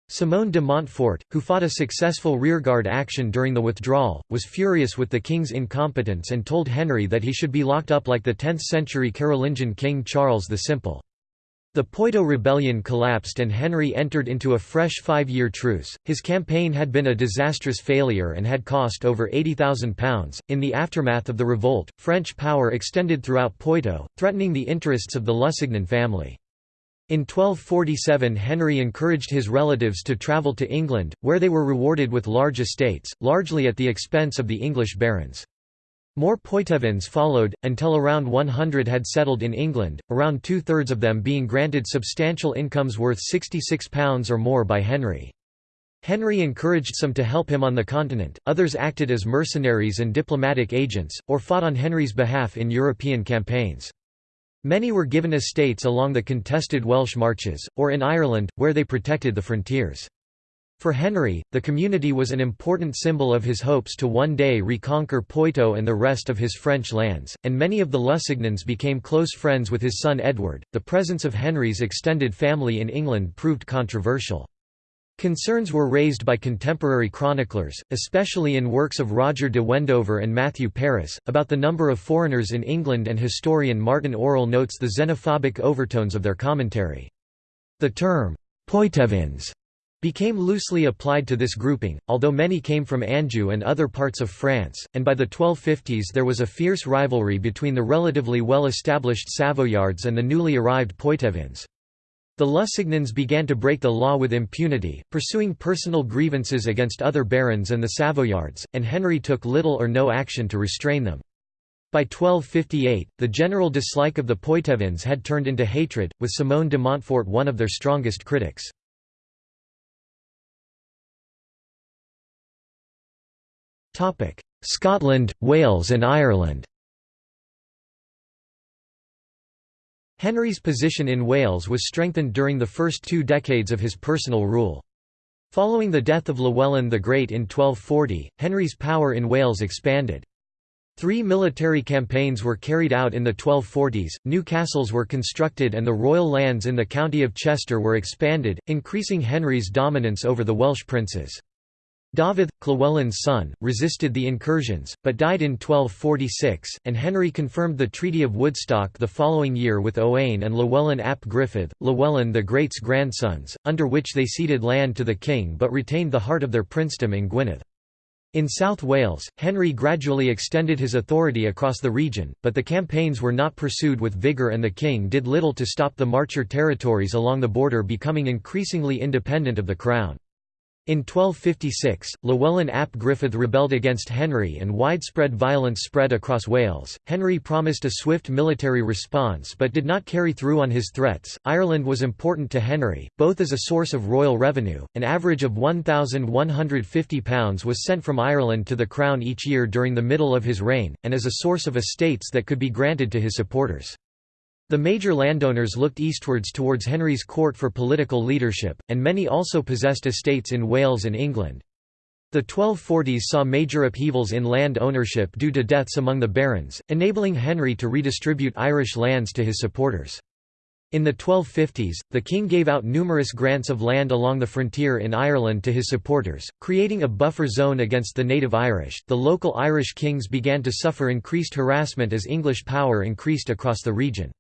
Simon de Montfort, who fought a successful rearguard action during the withdrawal, was furious with the king's incompetence and told Henry that he should be locked up like the 10th-century Carolingian king Charles the Simple. The Poitou rebellion collapsed and Henry entered into a fresh five-year truce. His campaign had been a disastrous failure and had cost over £80,000. In the aftermath of the revolt, French power extended throughout Poitou, threatening the interests of the Lusignan family. In 1247 Henry encouraged his relatives to travel to England, where they were rewarded with large estates, largely at the expense of the English barons. More Poitevins followed, until around 100 had settled in England, around two-thirds of them being granted substantial incomes worth £66 or more by Henry. Henry encouraged some to help him on the continent, others acted as mercenaries and diplomatic agents, or fought on Henry's behalf in European campaigns. Many were given estates along the contested Welsh marches, or in Ireland, where they protected the frontiers. For Henry, the community was an important symbol of his hopes to one day reconquer Poitou and the rest of his French lands, and many of the Lusignans became close friends with his son Edward. The presence of Henry's extended family in England proved controversial. Concerns were raised by contemporary chroniclers, especially in works of Roger de Wendover and Matthew Paris, about the number of foreigners in England and historian Martin Aurell notes the xenophobic overtones of their commentary. The term, Poitevins became loosely applied to this grouping, although many came from Anjou and other parts of France, and by the 1250s there was a fierce rivalry between the relatively well-established Savoyards and the newly arrived Poitevins. The Lusignans began to break the law with impunity, pursuing personal grievances against other barons and the Savoyards, and Henry took little or no action to restrain them. By 1258, the general dislike of the Poitevins had turned into hatred, with Simon de Montfort one of their strongest critics. Scotland, Wales and Ireland Henry's position in Wales was strengthened during the first two decades of his personal rule. Following the death of Llywelyn the Great in 1240, Henry's power in Wales expanded. Three military campaigns were carried out in the 1240s, new castles were constructed and the royal lands in the county of Chester were expanded, increasing Henry's dominance over the Welsh princes. Dafydd, Llywelyn's son, resisted the incursions, but died in 1246, and Henry confirmed the Treaty of Woodstock the following year with Owain and Llywelyn ap Gruffydd, Llywelyn the Great's grandsons, under which they ceded land to the king but retained the heart of their princedom in Gwynedd. In South Wales, Henry gradually extended his authority across the region, but the campaigns were not pursued with vigour and the king did little to stop the Marcher territories along the border becoming increasingly independent of the crown. In 1256, Llywelyn ap Gruffydd rebelled against Henry and widespread violence spread across Wales. Henry promised a swift military response but did not carry through on his threats. Ireland was important to Henry, both as a source of royal revenue, an average of £1,150 was sent from Ireland to the crown each year during the middle of his reign, and as a source of estates that could be granted to his supporters. The major landowners looked eastwards towards Henry's court for political leadership, and many also possessed estates in Wales and England. The 1240s saw major upheavals in land ownership due to deaths among the barons, enabling Henry to redistribute Irish lands to his supporters. In the 1250s, the king gave out numerous grants of land along the frontier in Ireland to his supporters, creating a buffer zone against the native Irish. The local Irish kings began to suffer increased harassment as English power increased across the region.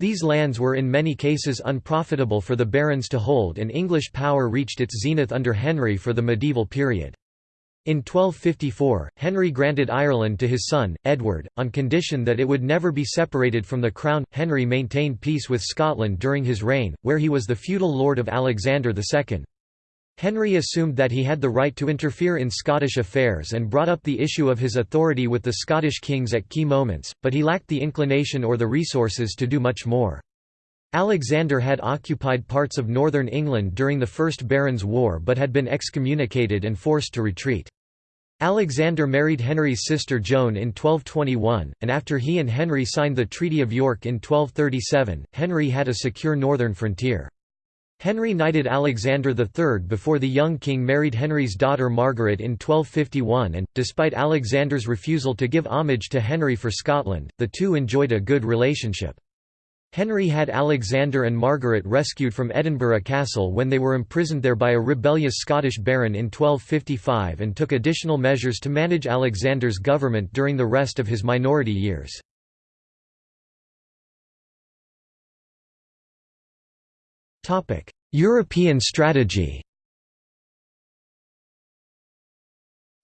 These lands were in many cases unprofitable for the barons to hold and English power reached its zenith under Henry for the medieval period. In 1254, Henry granted Ireland to his son, Edward, on condition that it would never be separated from the crown. Henry maintained peace with Scotland during his reign, where he was the feudal lord of Alexander II. Henry assumed that he had the right to interfere in Scottish affairs and brought up the issue of his authority with the Scottish kings at key moments, but he lacked the inclination or the resources to do much more. Alexander had occupied parts of northern England during the First Barons' War but had been excommunicated and forced to retreat. Alexander married Henry's sister Joan in 1221, and after he and Henry signed the Treaty of York in 1237, Henry had a secure northern frontier. Henry knighted Alexander III before the young king married Henry's daughter Margaret in 1251 and, despite Alexander's refusal to give homage to Henry for Scotland, the two enjoyed a good relationship. Henry had Alexander and Margaret rescued from Edinburgh Castle when they were imprisoned there by a rebellious Scottish baron in 1255 and took additional measures to manage Alexander's government during the rest of his minority years. European strategy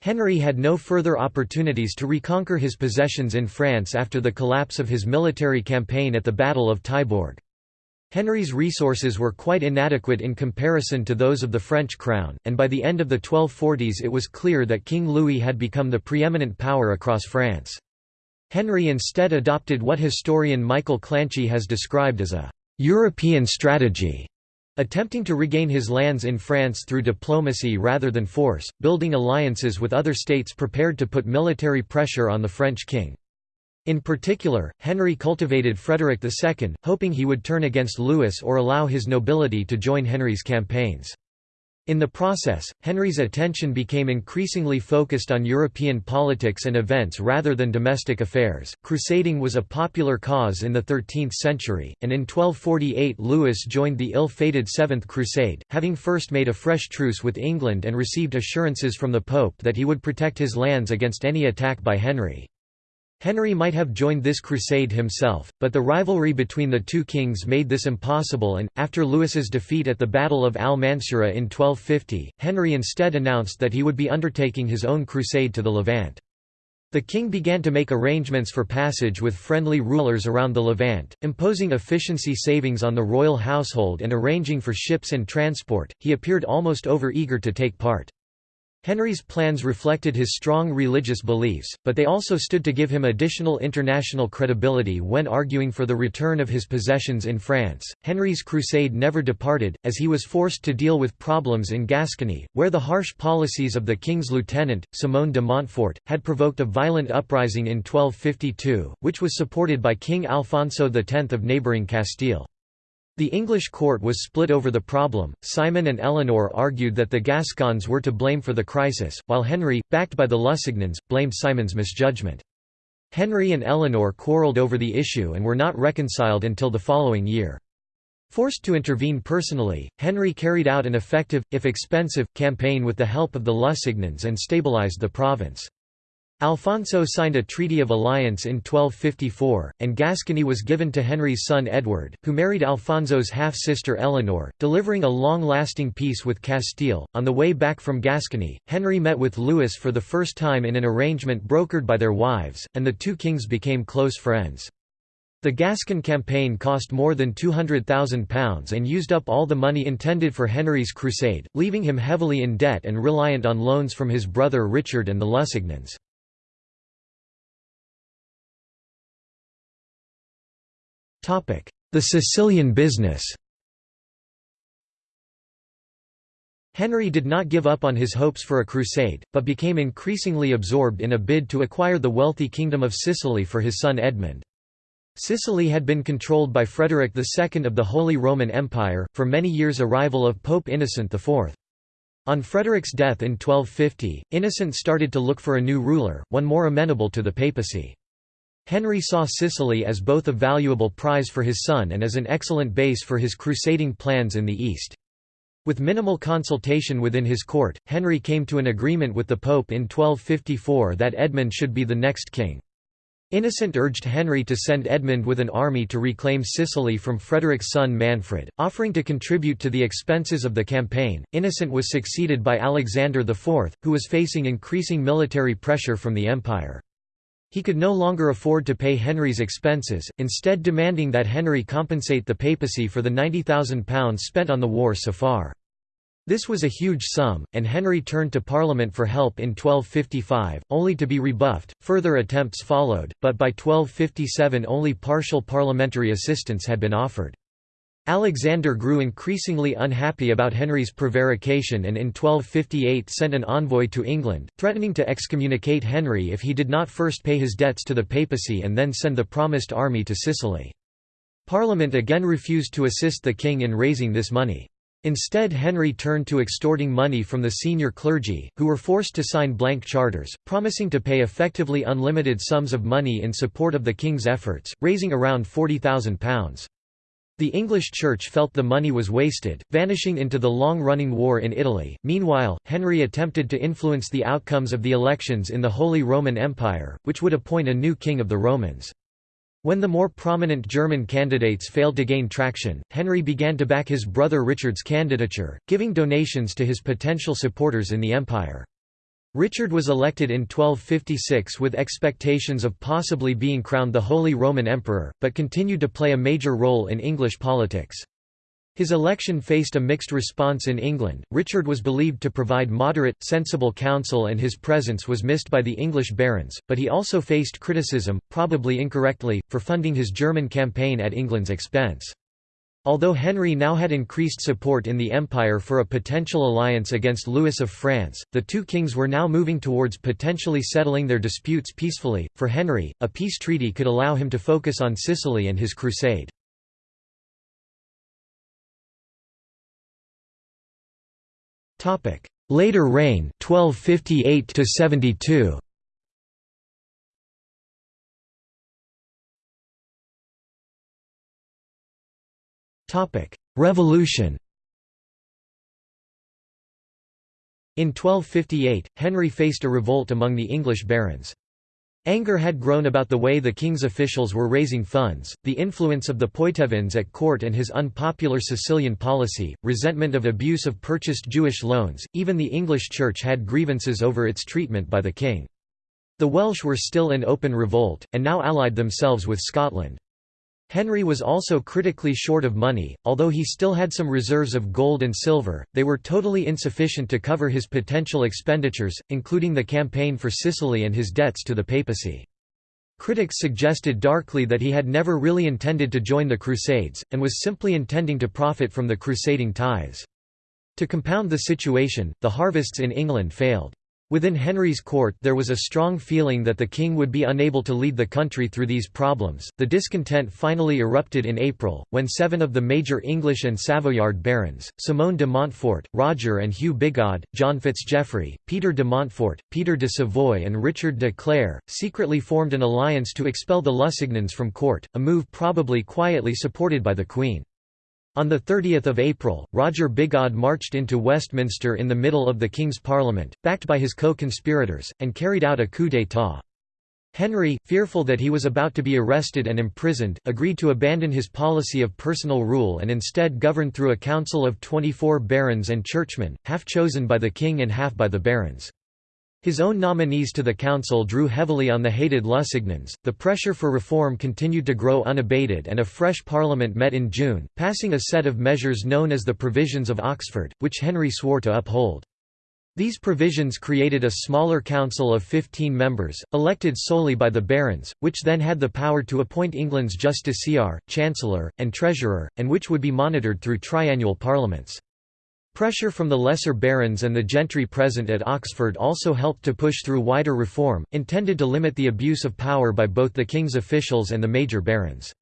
Henry had no further opportunities to reconquer his possessions in France after the collapse of his military campaign at the Battle of Taillebourg. Henry's resources were quite inadequate in comparison to those of the French crown, and by the end of the 1240s it was clear that King Louis had become the preeminent power across France. Henry instead adopted what historian Michael Clanchy has described as a «European strategy» Attempting to regain his lands in France through diplomacy rather than force, building alliances with other states prepared to put military pressure on the French king. In particular, Henry cultivated Frederick II, hoping he would turn against Louis or allow his nobility to join Henry's campaigns. In the process, Henry's attention became increasingly focused on European politics and events rather than domestic affairs. Crusading was a popular cause in the 13th century, and in 1248 Louis joined the ill fated Seventh Crusade, having first made a fresh truce with England and received assurances from the Pope that he would protect his lands against any attack by Henry. Henry might have joined this crusade himself, but the rivalry between the two kings made this impossible and, after Louis's defeat at the Battle of Al-Mansura in 1250, Henry instead announced that he would be undertaking his own crusade to the Levant. The king began to make arrangements for passage with friendly rulers around the Levant, imposing efficiency savings on the royal household and arranging for ships and transport. He appeared almost over-eager to take part. Henry's plans reflected his strong religious beliefs, but they also stood to give him additional international credibility when arguing for the return of his possessions in France. Henry's crusade never departed, as he was forced to deal with problems in Gascony, where the harsh policies of the king's lieutenant, Simon de Montfort, had provoked a violent uprising in 1252, which was supported by King Alfonso X of neighbouring Castile. The English court was split over the problem. Simon and Eleanor argued that the Gascons were to blame for the crisis, while Henry, backed by the Lusignans, blamed Simon's misjudgment. Henry and Eleanor quarrelled over the issue and were not reconciled until the following year. Forced to intervene personally, Henry carried out an effective, if expensive, campaign with the help of the Lusignans and stabilized the province. Alfonso signed a Treaty of Alliance in 1254, and Gascony was given to Henry's son Edward, who married Alfonso's half-sister Eleanor, delivering a long-lasting peace with Castile. On the way back from Gascony, Henry met with Louis for the first time in an arrangement brokered by their wives, and the two kings became close friends. The Gascon campaign cost more than £200,000 and used up all the money intended for Henry's crusade, leaving him heavily in debt and reliant on loans from his brother Richard and the Lusignans. The Sicilian business Henry did not give up on his hopes for a crusade, but became increasingly absorbed in a bid to acquire the wealthy Kingdom of Sicily for his son Edmund. Sicily had been controlled by Frederick II of the Holy Roman Empire, for many years a rival of Pope Innocent IV. On Frederick's death in 1250, Innocent started to look for a new ruler, one more amenable to the papacy. Henry saw Sicily as both a valuable prize for his son and as an excellent base for his crusading plans in the East. With minimal consultation within his court, Henry came to an agreement with the Pope in 1254 that Edmund should be the next king. Innocent urged Henry to send Edmund with an army to reclaim Sicily from Frederick's son Manfred, offering to contribute to the expenses of the campaign. Innocent was succeeded by Alexander IV, who was facing increasing military pressure from the empire. He could no longer afford to pay Henry's expenses, instead demanding that Henry compensate the papacy for the £90,000 spent on the war so far. This was a huge sum, and Henry turned to Parliament for help in 1255, only to be rebuffed. Further attempts followed, but by 1257 only partial parliamentary assistance had been offered. Alexander grew increasingly unhappy about Henry's prevarication and in 1258 sent an envoy to England, threatening to excommunicate Henry if he did not first pay his debts to the papacy and then send the promised army to Sicily. Parliament again refused to assist the king in raising this money. Instead Henry turned to extorting money from the senior clergy, who were forced to sign blank charters, promising to pay effectively unlimited sums of money in support of the king's efforts, raising around £40,000. The English Church felt the money was wasted, vanishing into the long-running war in Italy. Meanwhile, Henry attempted to influence the outcomes of the elections in the Holy Roman Empire, which would appoint a new king of the Romans. When the more prominent German candidates failed to gain traction, Henry began to back his brother Richard's candidature, giving donations to his potential supporters in the empire. Richard was elected in 1256 with expectations of possibly being crowned the Holy Roman Emperor, but continued to play a major role in English politics. His election faced a mixed response in England. Richard was believed to provide moderate, sensible counsel and his presence was missed by the English barons, but he also faced criticism, probably incorrectly, for funding his German campaign at England's expense. Although Henry now had increased support in the empire for a potential alliance against Louis of France, the two kings were now moving towards potentially settling their disputes peacefully. For Henry, a peace treaty could allow him to focus on Sicily and his crusade. Later reign 1258 72 Revolution In 1258, Henry faced a revolt among the English barons. Anger had grown about the way the king's officials were raising funds, the influence of the Poitevins at court and his unpopular Sicilian policy, resentment of abuse of purchased Jewish loans, even the English Church had grievances over its treatment by the king. The Welsh were still in open revolt, and now allied themselves with Scotland. Henry was also critically short of money, although he still had some reserves of gold and silver, they were totally insufficient to cover his potential expenditures, including the campaign for Sicily and his debts to the papacy. Critics suggested darkly that he had never really intended to join the Crusades, and was simply intending to profit from the crusading tithes. To compound the situation, the harvests in England failed. Within Henry's court there was a strong feeling that the king would be unable to lead the country through these problems. The discontent finally erupted in April, when seven of the major English and Savoyard barons, Simon de Montfort, Roger and Hugh Bigod, John Fitzgeoffrey, Peter de Montfort, Peter de Savoy and Richard de Clare, secretly formed an alliance to expel the Lusignans from court, a move probably quietly supported by the Queen. On 30 April, Roger Bigod marched into Westminster in the middle of the King's Parliament, backed by his co-conspirators, and carried out a coup d'état. Henry, fearful that he was about to be arrested and imprisoned, agreed to abandon his policy of personal rule and instead govern through a council of 24 barons and churchmen, half chosen by the king and half by the barons. His own nominees to the council drew heavily on the hated Lusignans. The pressure for reform continued to grow unabated, and a fresh parliament met in June, passing a set of measures known as the Provisions of Oxford, which Henry swore to uphold. These provisions created a smaller council of 15 members, elected solely by the barons, which then had the power to appoint England's justiciar, chancellor, and treasurer, and which would be monitored through triennial parliaments. Pressure from the lesser barons and the gentry present at Oxford also helped to push through wider reform, intended to limit the abuse of power by both the king's officials and the major barons.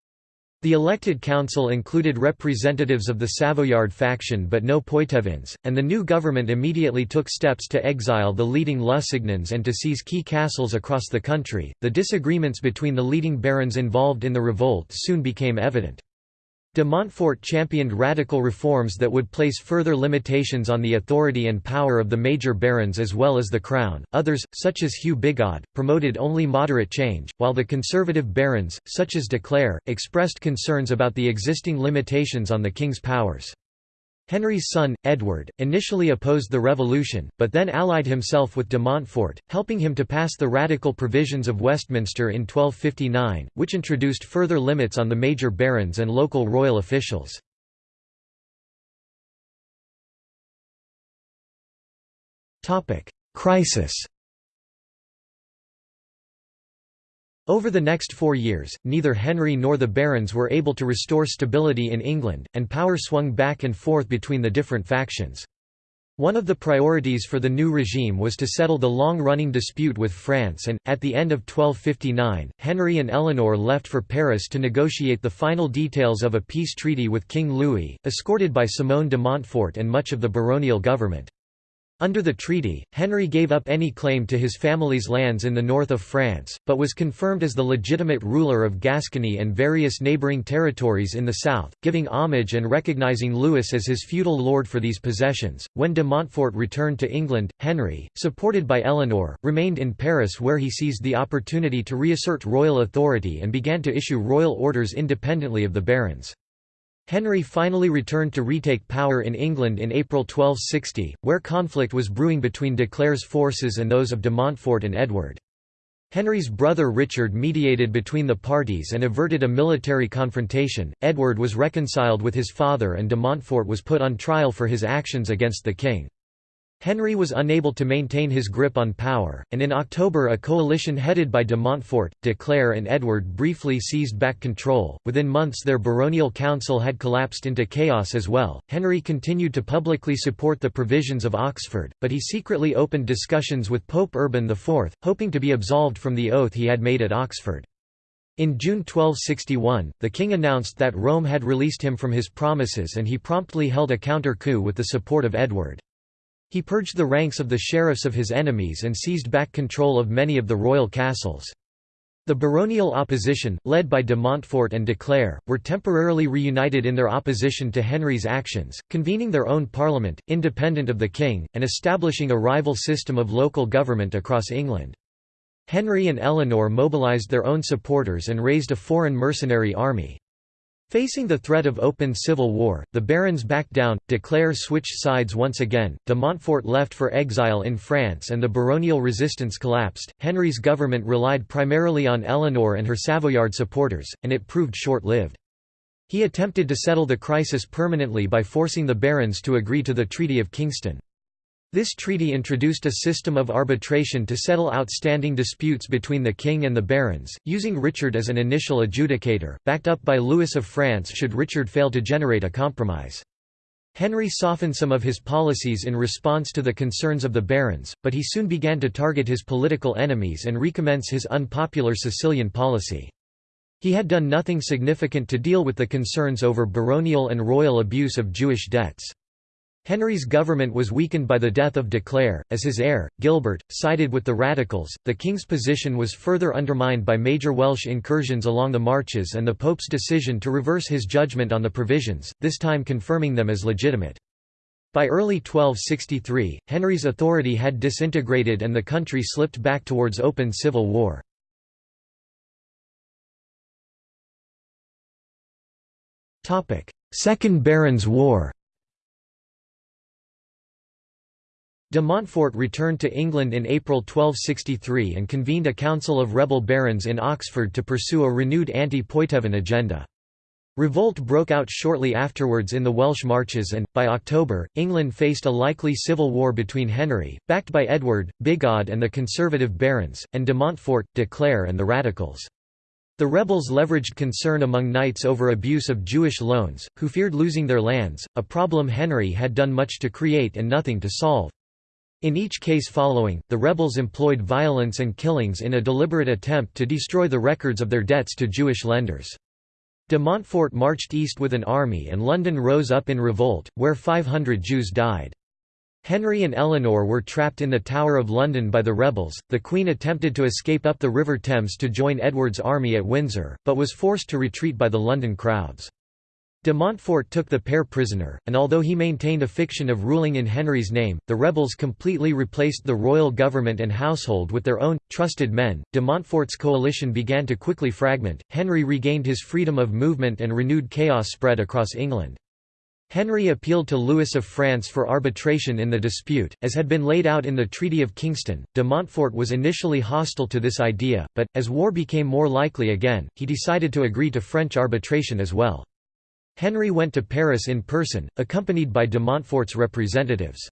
The elected council included representatives of the Savoyard faction but no Poitevins, and the new government immediately took steps to exile the leading Lusignans and to seize key castles across the country. The disagreements between the leading barons involved in the revolt soon became evident. De Montfort championed radical reforms that would place further limitations on the authority and power of the major barons as well as the crown. Others, such as Hugh Bigod, promoted only moderate change, while the conservative barons, such as de Clare, expressed concerns about the existing limitations on the king's powers. Henry's son, Edward, initially opposed the revolution, but then allied himself with de Montfort, helping him to pass the radical provisions of Westminster in 1259, which introduced further limits on the major barons and local royal officials. Crisis Over the next four years, neither Henry nor the barons were able to restore stability in England, and power swung back and forth between the different factions. One of the priorities for the new regime was to settle the long-running dispute with France and, at the end of 1259, Henry and Eleanor left for Paris to negotiate the final details of a peace treaty with King Louis, escorted by Simon de Montfort and much of the baronial government. Under the treaty, Henry gave up any claim to his family's lands in the north of France, but was confirmed as the legitimate ruler of Gascony and various neighbouring territories in the south, giving homage and recognising Louis as his feudal lord for these possessions. When de Montfort returned to England, Henry, supported by Eleanor, remained in Paris where he seized the opportunity to reassert royal authority and began to issue royal orders independently of the barons. Henry finally returned to retake power in England in April 1260, where conflict was brewing between de Clare's forces and those of de Montfort and Edward. Henry's brother Richard mediated between the parties and averted a military confrontation. Edward was reconciled with his father and de Montfort was put on trial for his actions against the king. Henry was unable to maintain his grip on power, and in October a coalition headed by de Montfort, de Clare and Edward briefly seized back control. Within months their baronial council had collapsed into chaos as well. Henry continued to publicly support the provisions of Oxford, but he secretly opened discussions with Pope Urban IV, hoping to be absolved from the oath he had made at Oxford. In June 1261, the king announced that Rome had released him from his promises and he promptly held a counter-coup with the support of Edward. He purged the ranks of the sheriffs of his enemies and seized back control of many of the royal castles. The baronial opposition, led by de Montfort and de Clare, were temporarily reunited in their opposition to Henry's actions, convening their own parliament, independent of the king, and establishing a rival system of local government across England. Henry and Eleanor mobilised their own supporters and raised a foreign mercenary army. Facing the threat of open civil war, the barons backed down, de Clare switched sides once again, de Montfort left for exile in France and the baronial resistance collapsed. Henry's government relied primarily on Eleanor and her Savoyard supporters, and it proved short-lived. He attempted to settle the crisis permanently by forcing the barons to agree to the Treaty of Kingston. This treaty introduced a system of arbitration to settle outstanding disputes between the king and the barons, using Richard as an initial adjudicator, backed up by Louis of France should Richard fail to generate a compromise. Henry softened some of his policies in response to the concerns of the barons, but he soon began to target his political enemies and recommence his unpopular Sicilian policy. He had done nothing significant to deal with the concerns over baronial and royal abuse of Jewish debts. Henry's government was weakened by the death of de Clare, as his heir, Gilbert, sided with the radicals. The king's position was further undermined by major Welsh incursions along the marches and the pope's decision to reverse his judgment on the provisions, this time confirming them as legitimate. By early 1263, Henry's authority had disintegrated and the country slipped back towards open civil war. Second Barons' War De Montfort returned to England in April 1263 and convened a council of rebel barons in Oxford to pursue a renewed anti-Poitevin agenda. Revolt broke out shortly afterwards in the Welsh Marches and, by October, England faced a likely civil war between Henry, backed by Edward, Bigod and the conservative barons, and de Montfort, de Clare and the radicals. The rebels leveraged concern among knights over abuse of Jewish loans, who feared losing their lands, a problem Henry had done much to create and nothing to solve. In each case following, the rebels employed violence and killings in a deliberate attempt to destroy the records of their debts to Jewish lenders. De Montfort marched east with an army and London rose up in revolt, where 500 Jews died. Henry and Eleanor were trapped in the Tower of London by the rebels. The Queen attempted to escape up the River Thames to join Edward's army at Windsor, but was forced to retreat by the London crowds. De Montfort took the pair prisoner, and although he maintained a fiction of ruling in Henry's name, the rebels completely replaced the royal government and household with their own, trusted men. De Montfort's coalition began to quickly fragment, Henry regained his freedom of movement and renewed chaos spread across England. Henry appealed to Louis of France for arbitration in the dispute, as had been laid out in the Treaty of Kingston. De Montfort was initially hostile to this idea, but, as war became more likely again, he decided to agree to French arbitration as well. Henry went to Paris in person, accompanied by de Montfort's representatives.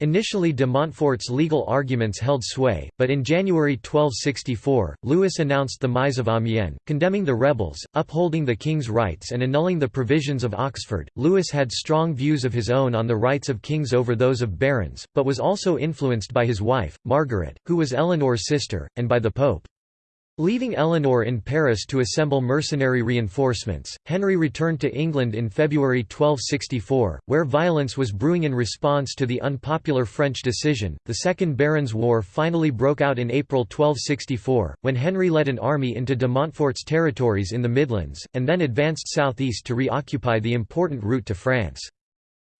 Initially de Montfort's legal arguments held sway, but in January 1264, Louis announced the Mise of Amiens, condemning the rebels, upholding the king's rights and annulling the provisions of Oxford. Louis had strong views of his own on the rights of kings over those of barons, but was also influenced by his wife, Margaret, who was Eleanor's sister, and by the Pope. Leaving Eleanor in Paris to assemble mercenary reinforcements, Henry returned to England in February 1264, where violence was brewing in response to the unpopular French decision. The Second Barons' War finally broke out in April 1264, when Henry led an army into de Montfort's territories in the Midlands, and then advanced southeast to reoccupy the important route to France.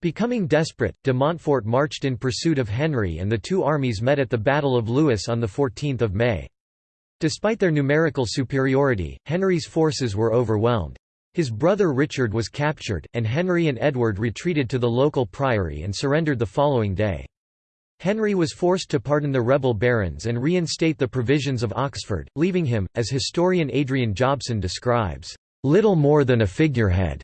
Becoming desperate, de Montfort marched in pursuit of Henry and the two armies met at the Battle of Lewes on 14 May. Despite their numerical superiority, Henry's forces were overwhelmed. His brother Richard was captured, and Henry and Edward retreated to the local priory and surrendered the following day. Henry was forced to pardon the rebel barons and reinstate the provisions of Oxford, leaving him, as historian Adrian Jobson describes, "...little more than a figurehead."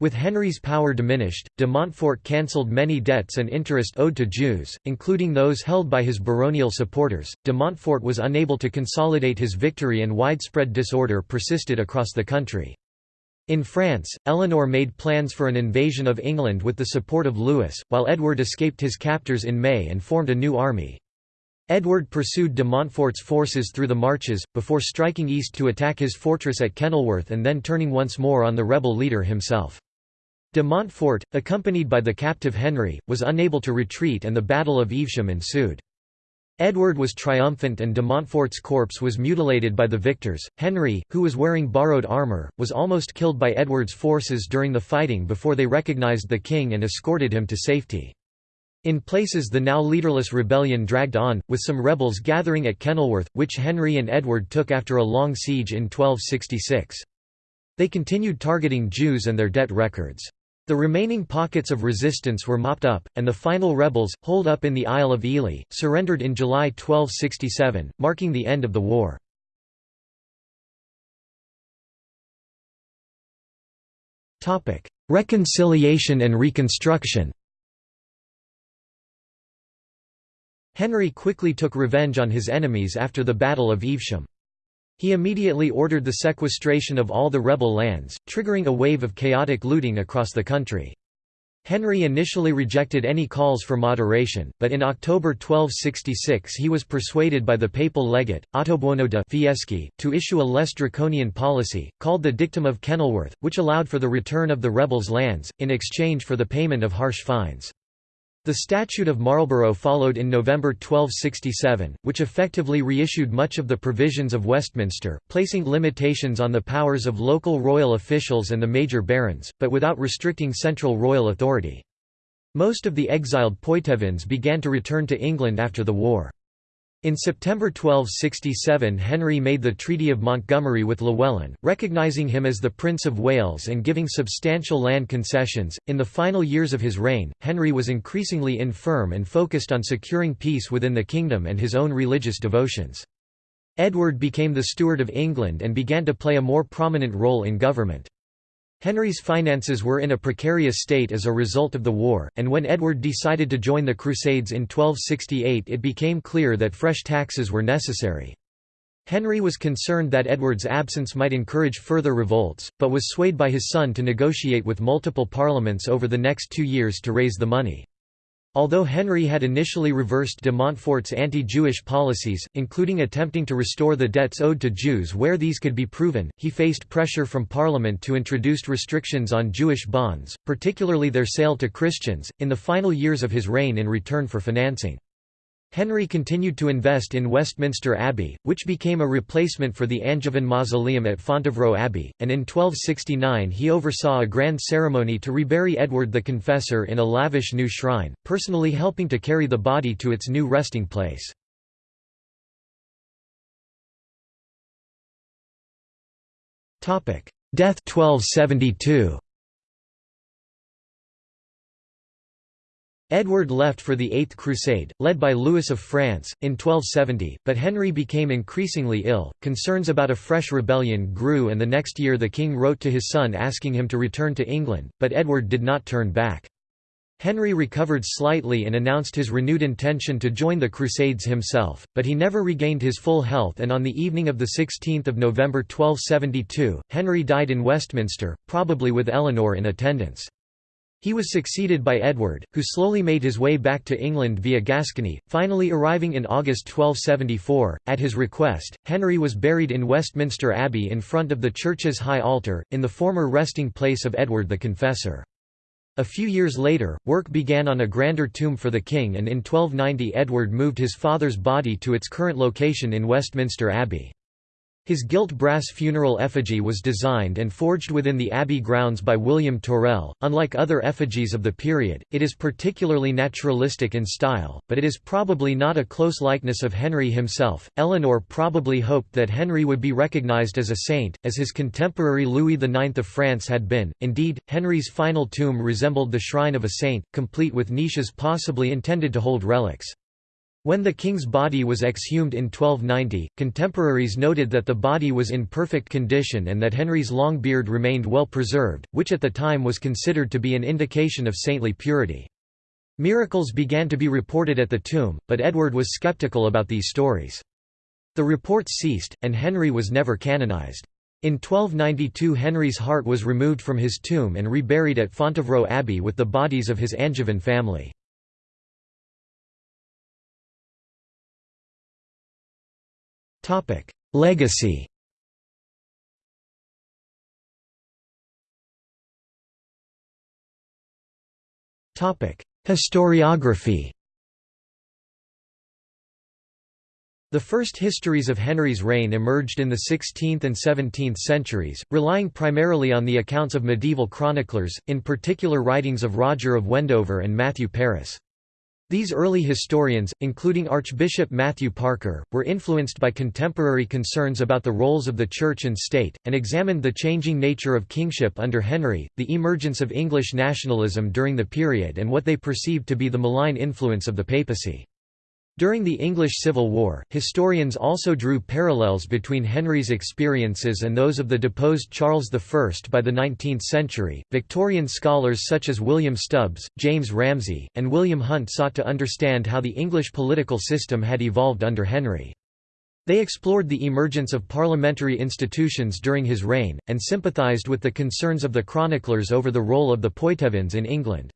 With Henry's power diminished, de Montfort cancelled many debts and interest owed to Jews, including those held by his baronial supporters. De Montfort was unable to consolidate his victory and widespread disorder persisted across the country. In France, Eleanor made plans for an invasion of England with the support of Louis, while Edward escaped his captors in May and formed a new army. Edward pursued de Montfort's forces through the marches, before striking east to attack his fortress at Kenilworth and then turning once more on the rebel leader himself. De Montfort, accompanied by the captive Henry, was unable to retreat and the Battle of Evesham ensued. Edward was triumphant and de Montfort's corpse was mutilated by the victors. Henry, who was wearing borrowed armour, was almost killed by Edward's forces during the fighting before they recognised the king and escorted him to safety. In places the now leaderless rebellion dragged on, with some rebels gathering at Kenilworth, which Henry and Edward took after a long siege in 1266. They continued targeting Jews and their debt records. The remaining pockets of resistance were mopped up, and the final rebels, holed up in the Isle of Ely, surrendered in July 1267, marking the end of the war. Reconciliation and reconstruction Henry quickly took revenge on his enemies after the Battle of Evesham. He immediately ordered the sequestration of all the rebel lands, triggering a wave of chaotic looting across the country. Henry initially rejected any calls for moderation, but in October 1266 he was persuaded by the papal legate, Ottobuono de Fieschi, to issue a less draconian policy, called the Dictum of Kenilworth, which allowed for the return of the rebels' lands, in exchange for the payment of harsh fines. The Statute of Marlborough followed in November 1267, which effectively reissued much of the provisions of Westminster, placing limitations on the powers of local royal officials and the major barons, but without restricting central royal authority. Most of the exiled Poitevins began to return to England after the war. In September 1267 Henry made the Treaty of Montgomery with Llywelyn, recognising him as the Prince of Wales and giving substantial land concessions. In the final years of his reign, Henry was increasingly infirm and focused on securing peace within the kingdom and his own religious devotions. Edward became the Steward of England and began to play a more prominent role in government. Henry's finances were in a precarious state as a result of the war, and when Edward decided to join the Crusades in 1268 it became clear that fresh taxes were necessary. Henry was concerned that Edward's absence might encourage further revolts, but was swayed by his son to negotiate with multiple parliaments over the next two years to raise the money. Although Henry had initially reversed de Montfort's anti-Jewish policies, including attempting to restore the debts owed to Jews where these could be proven, he faced pressure from Parliament to introduce restrictions on Jewish bonds, particularly their sale to Christians, in the final years of his reign in return for financing. Henry continued to invest in Westminster Abbey, which became a replacement for the Angevin mausoleum at Fontevraud Abbey, and in 1269 he oversaw a grand ceremony to rebury Edward the Confessor in a lavish new shrine, personally helping to carry the body to its new resting place. Death 1272 Edward left for the Eighth Crusade, led by Louis of France, in 1270, but Henry became increasingly ill. Concerns about a fresh rebellion grew, and the next year the king wrote to his son asking him to return to England, but Edward did not turn back. Henry recovered slightly and announced his renewed intention to join the Crusades himself, but he never regained his full health and on the evening of 16 November 1272, Henry died in Westminster, probably with Eleanor in attendance. He was succeeded by Edward, who slowly made his way back to England via Gascony, finally arriving in August 1274. At his request, Henry was buried in Westminster Abbey in front of the church's high altar, in the former resting place of Edward the Confessor. A few years later, work began on a grander tomb for the king and in 1290 Edward moved his father's body to its current location in Westminster Abbey. His gilt brass funeral effigy was designed and forged within the abbey grounds by William Torrell. Unlike other effigies of the period, it is particularly naturalistic in style, but it is probably not a close likeness of Henry himself. Eleanor probably hoped that Henry would be recognized as a saint, as his contemporary Louis IX of France had been. Indeed, Henry's final tomb resembled the shrine of a saint, complete with niches possibly intended to hold relics. When the king's body was exhumed in 1290, contemporaries noted that the body was in perfect condition and that Henry's long beard remained well preserved, which at the time was considered to be an indication of saintly purity. Miracles began to be reported at the tomb, but Edward was skeptical about these stories. The reports ceased, and Henry was never canonized. In 1292 Henry's heart was removed from his tomb and reburied at Fontevraud Abbey with the bodies of his Angevin family. Legacy. Historiography. The first histories of Henry's reign emerged in the 16th and 17th centuries, relying primarily on the accounts of medieval chroniclers, in particular writings of Roger of Wendover and Matthew Paris. These early historians, including Archbishop Matthew Parker, were influenced by contemporary concerns about the roles of the Church and state, and examined the changing nature of kingship under Henry, the emergence of English nationalism during the period and what they perceived to be the malign influence of the papacy. During the English Civil War, historians also drew parallels between Henry's experiences and those of the deposed Charles I. By the 19th century, Victorian scholars such as William Stubbs, James Ramsay, and William Hunt sought to understand how the English political system had evolved under Henry. They explored the emergence of parliamentary institutions during his reign, and sympathised with the concerns of the chroniclers over the role of the Poitevins in England.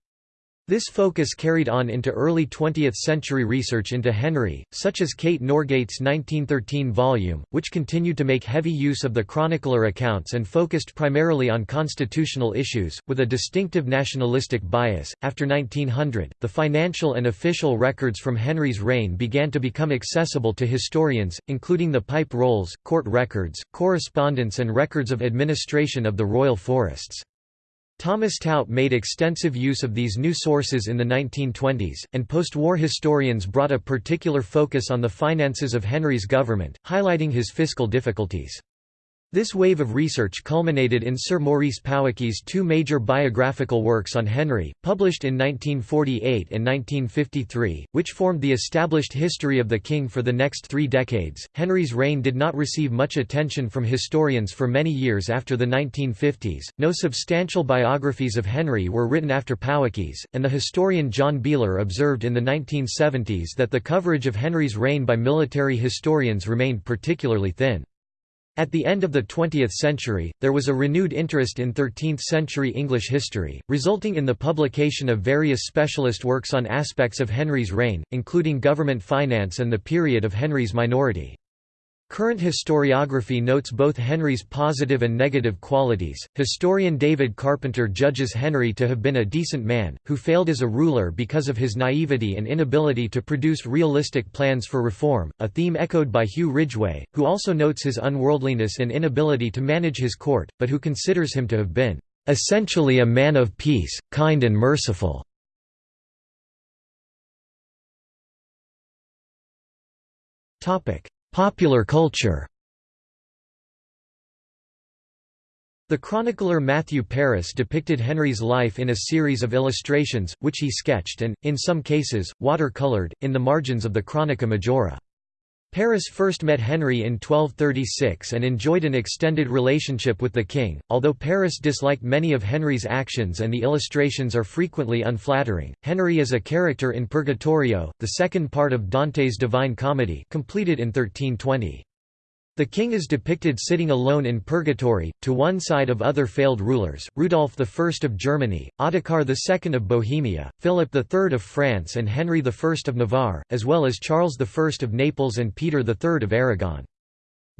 This focus carried on into early 20th-century research into Henry, such as Kate Norgate's 1913 volume, which continued to make heavy use of the chronicler accounts and focused primarily on constitutional issues, with a distinctive nationalistic bias. After 1900, the financial and official records from Henry's reign began to become accessible to historians, including the pipe rolls, court records, correspondence and records of administration of the royal forests. Thomas Tout made extensive use of these new sources in the 1920s, and post-war historians brought a particular focus on the finances of Henry's government, highlighting his fiscal difficulties. This wave of research culminated in Sir Maurice Powicke's two major biographical works on Henry, published in 1948 and 1953, which formed the established history of the king for the next three decades. Henry's reign did not receive much attention from historians for many years after the 1950s. No substantial biographies of Henry were written after Powicke's, and the historian John Beeler observed in the 1970s that the coverage of Henry's reign by military historians remained particularly thin. At the end of the 20th century, there was a renewed interest in 13th-century English history, resulting in the publication of various specialist works on aspects of Henry's reign, including government finance and the period of Henry's minority. Current historiography notes both Henry's positive and negative qualities. Historian David Carpenter judges Henry to have been a decent man, who failed as a ruler because of his naivety and inability to produce realistic plans for reform, a theme echoed by Huw Ridgeway, who also notes his unworldliness and inability to manage his court, but who considers him to have been essentially a man of peace, kind and merciful. Topic: Popular culture The chronicler Matthew Paris depicted Henry's life in a series of illustrations, which he sketched and, in some cases, water-colored, in the margins of the Chronica Majora. Paris first met Henry in 1236 and enjoyed an extended relationship with the king, although Paris disliked many of Henry's actions and the illustrations are frequently unflattering. Henry is a character in Purgatorio, the second part of Dante's Divine Comedy completed in 1320. The king is depicted sitting alone in purgatory, to one side of other failed rulers, Rudolf I of Germany, Ottokar II of Bohemia, Philip III of France and Henry I of Navarre, as well as Charles I of Naples and Peter III of Aragon.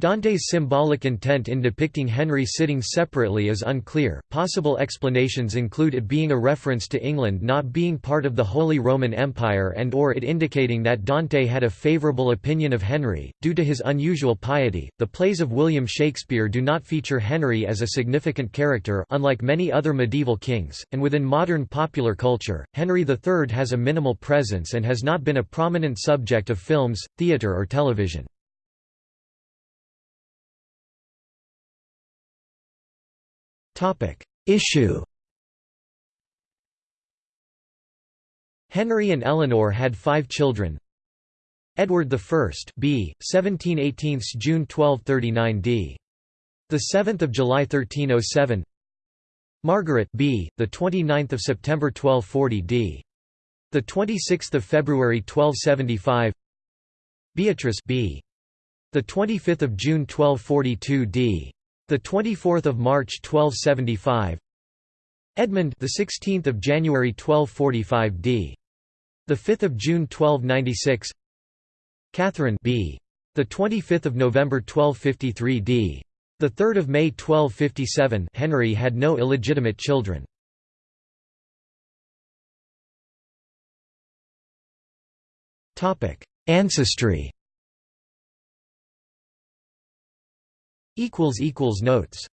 Dante's symbolic intent in depicting Henry sitting separately is unclear. Possible explanations include it being a reference to England not being part of the Holy Roman Empire and or it indicating that Dante had a favorable opinion of Henry due to his unusual piety. The plays of William Shakespeare do not feature Henry as a significant character unlike many other medieval kings, and within modern popular culture, Henry III has a minimal presence and has not been a prominent subject of films, theatre or television. Issue Henry and Eleanor had five children. Edward I, b. 17 18 June 1239 d. The 7th of July 1307. Margaret, b. the 29th of September 1240 d. The 26th of February 1275. Beatrice, b. the 25th of June 1242 d. The 24th of March 1275. Edmund, the 16th of January 1245 d. The 5th of June 1296. Catherine b. The 25th of November 1253 d. The 3rd of May 1257. Henry had no illegitimate children. Topic: Ancestry. Notes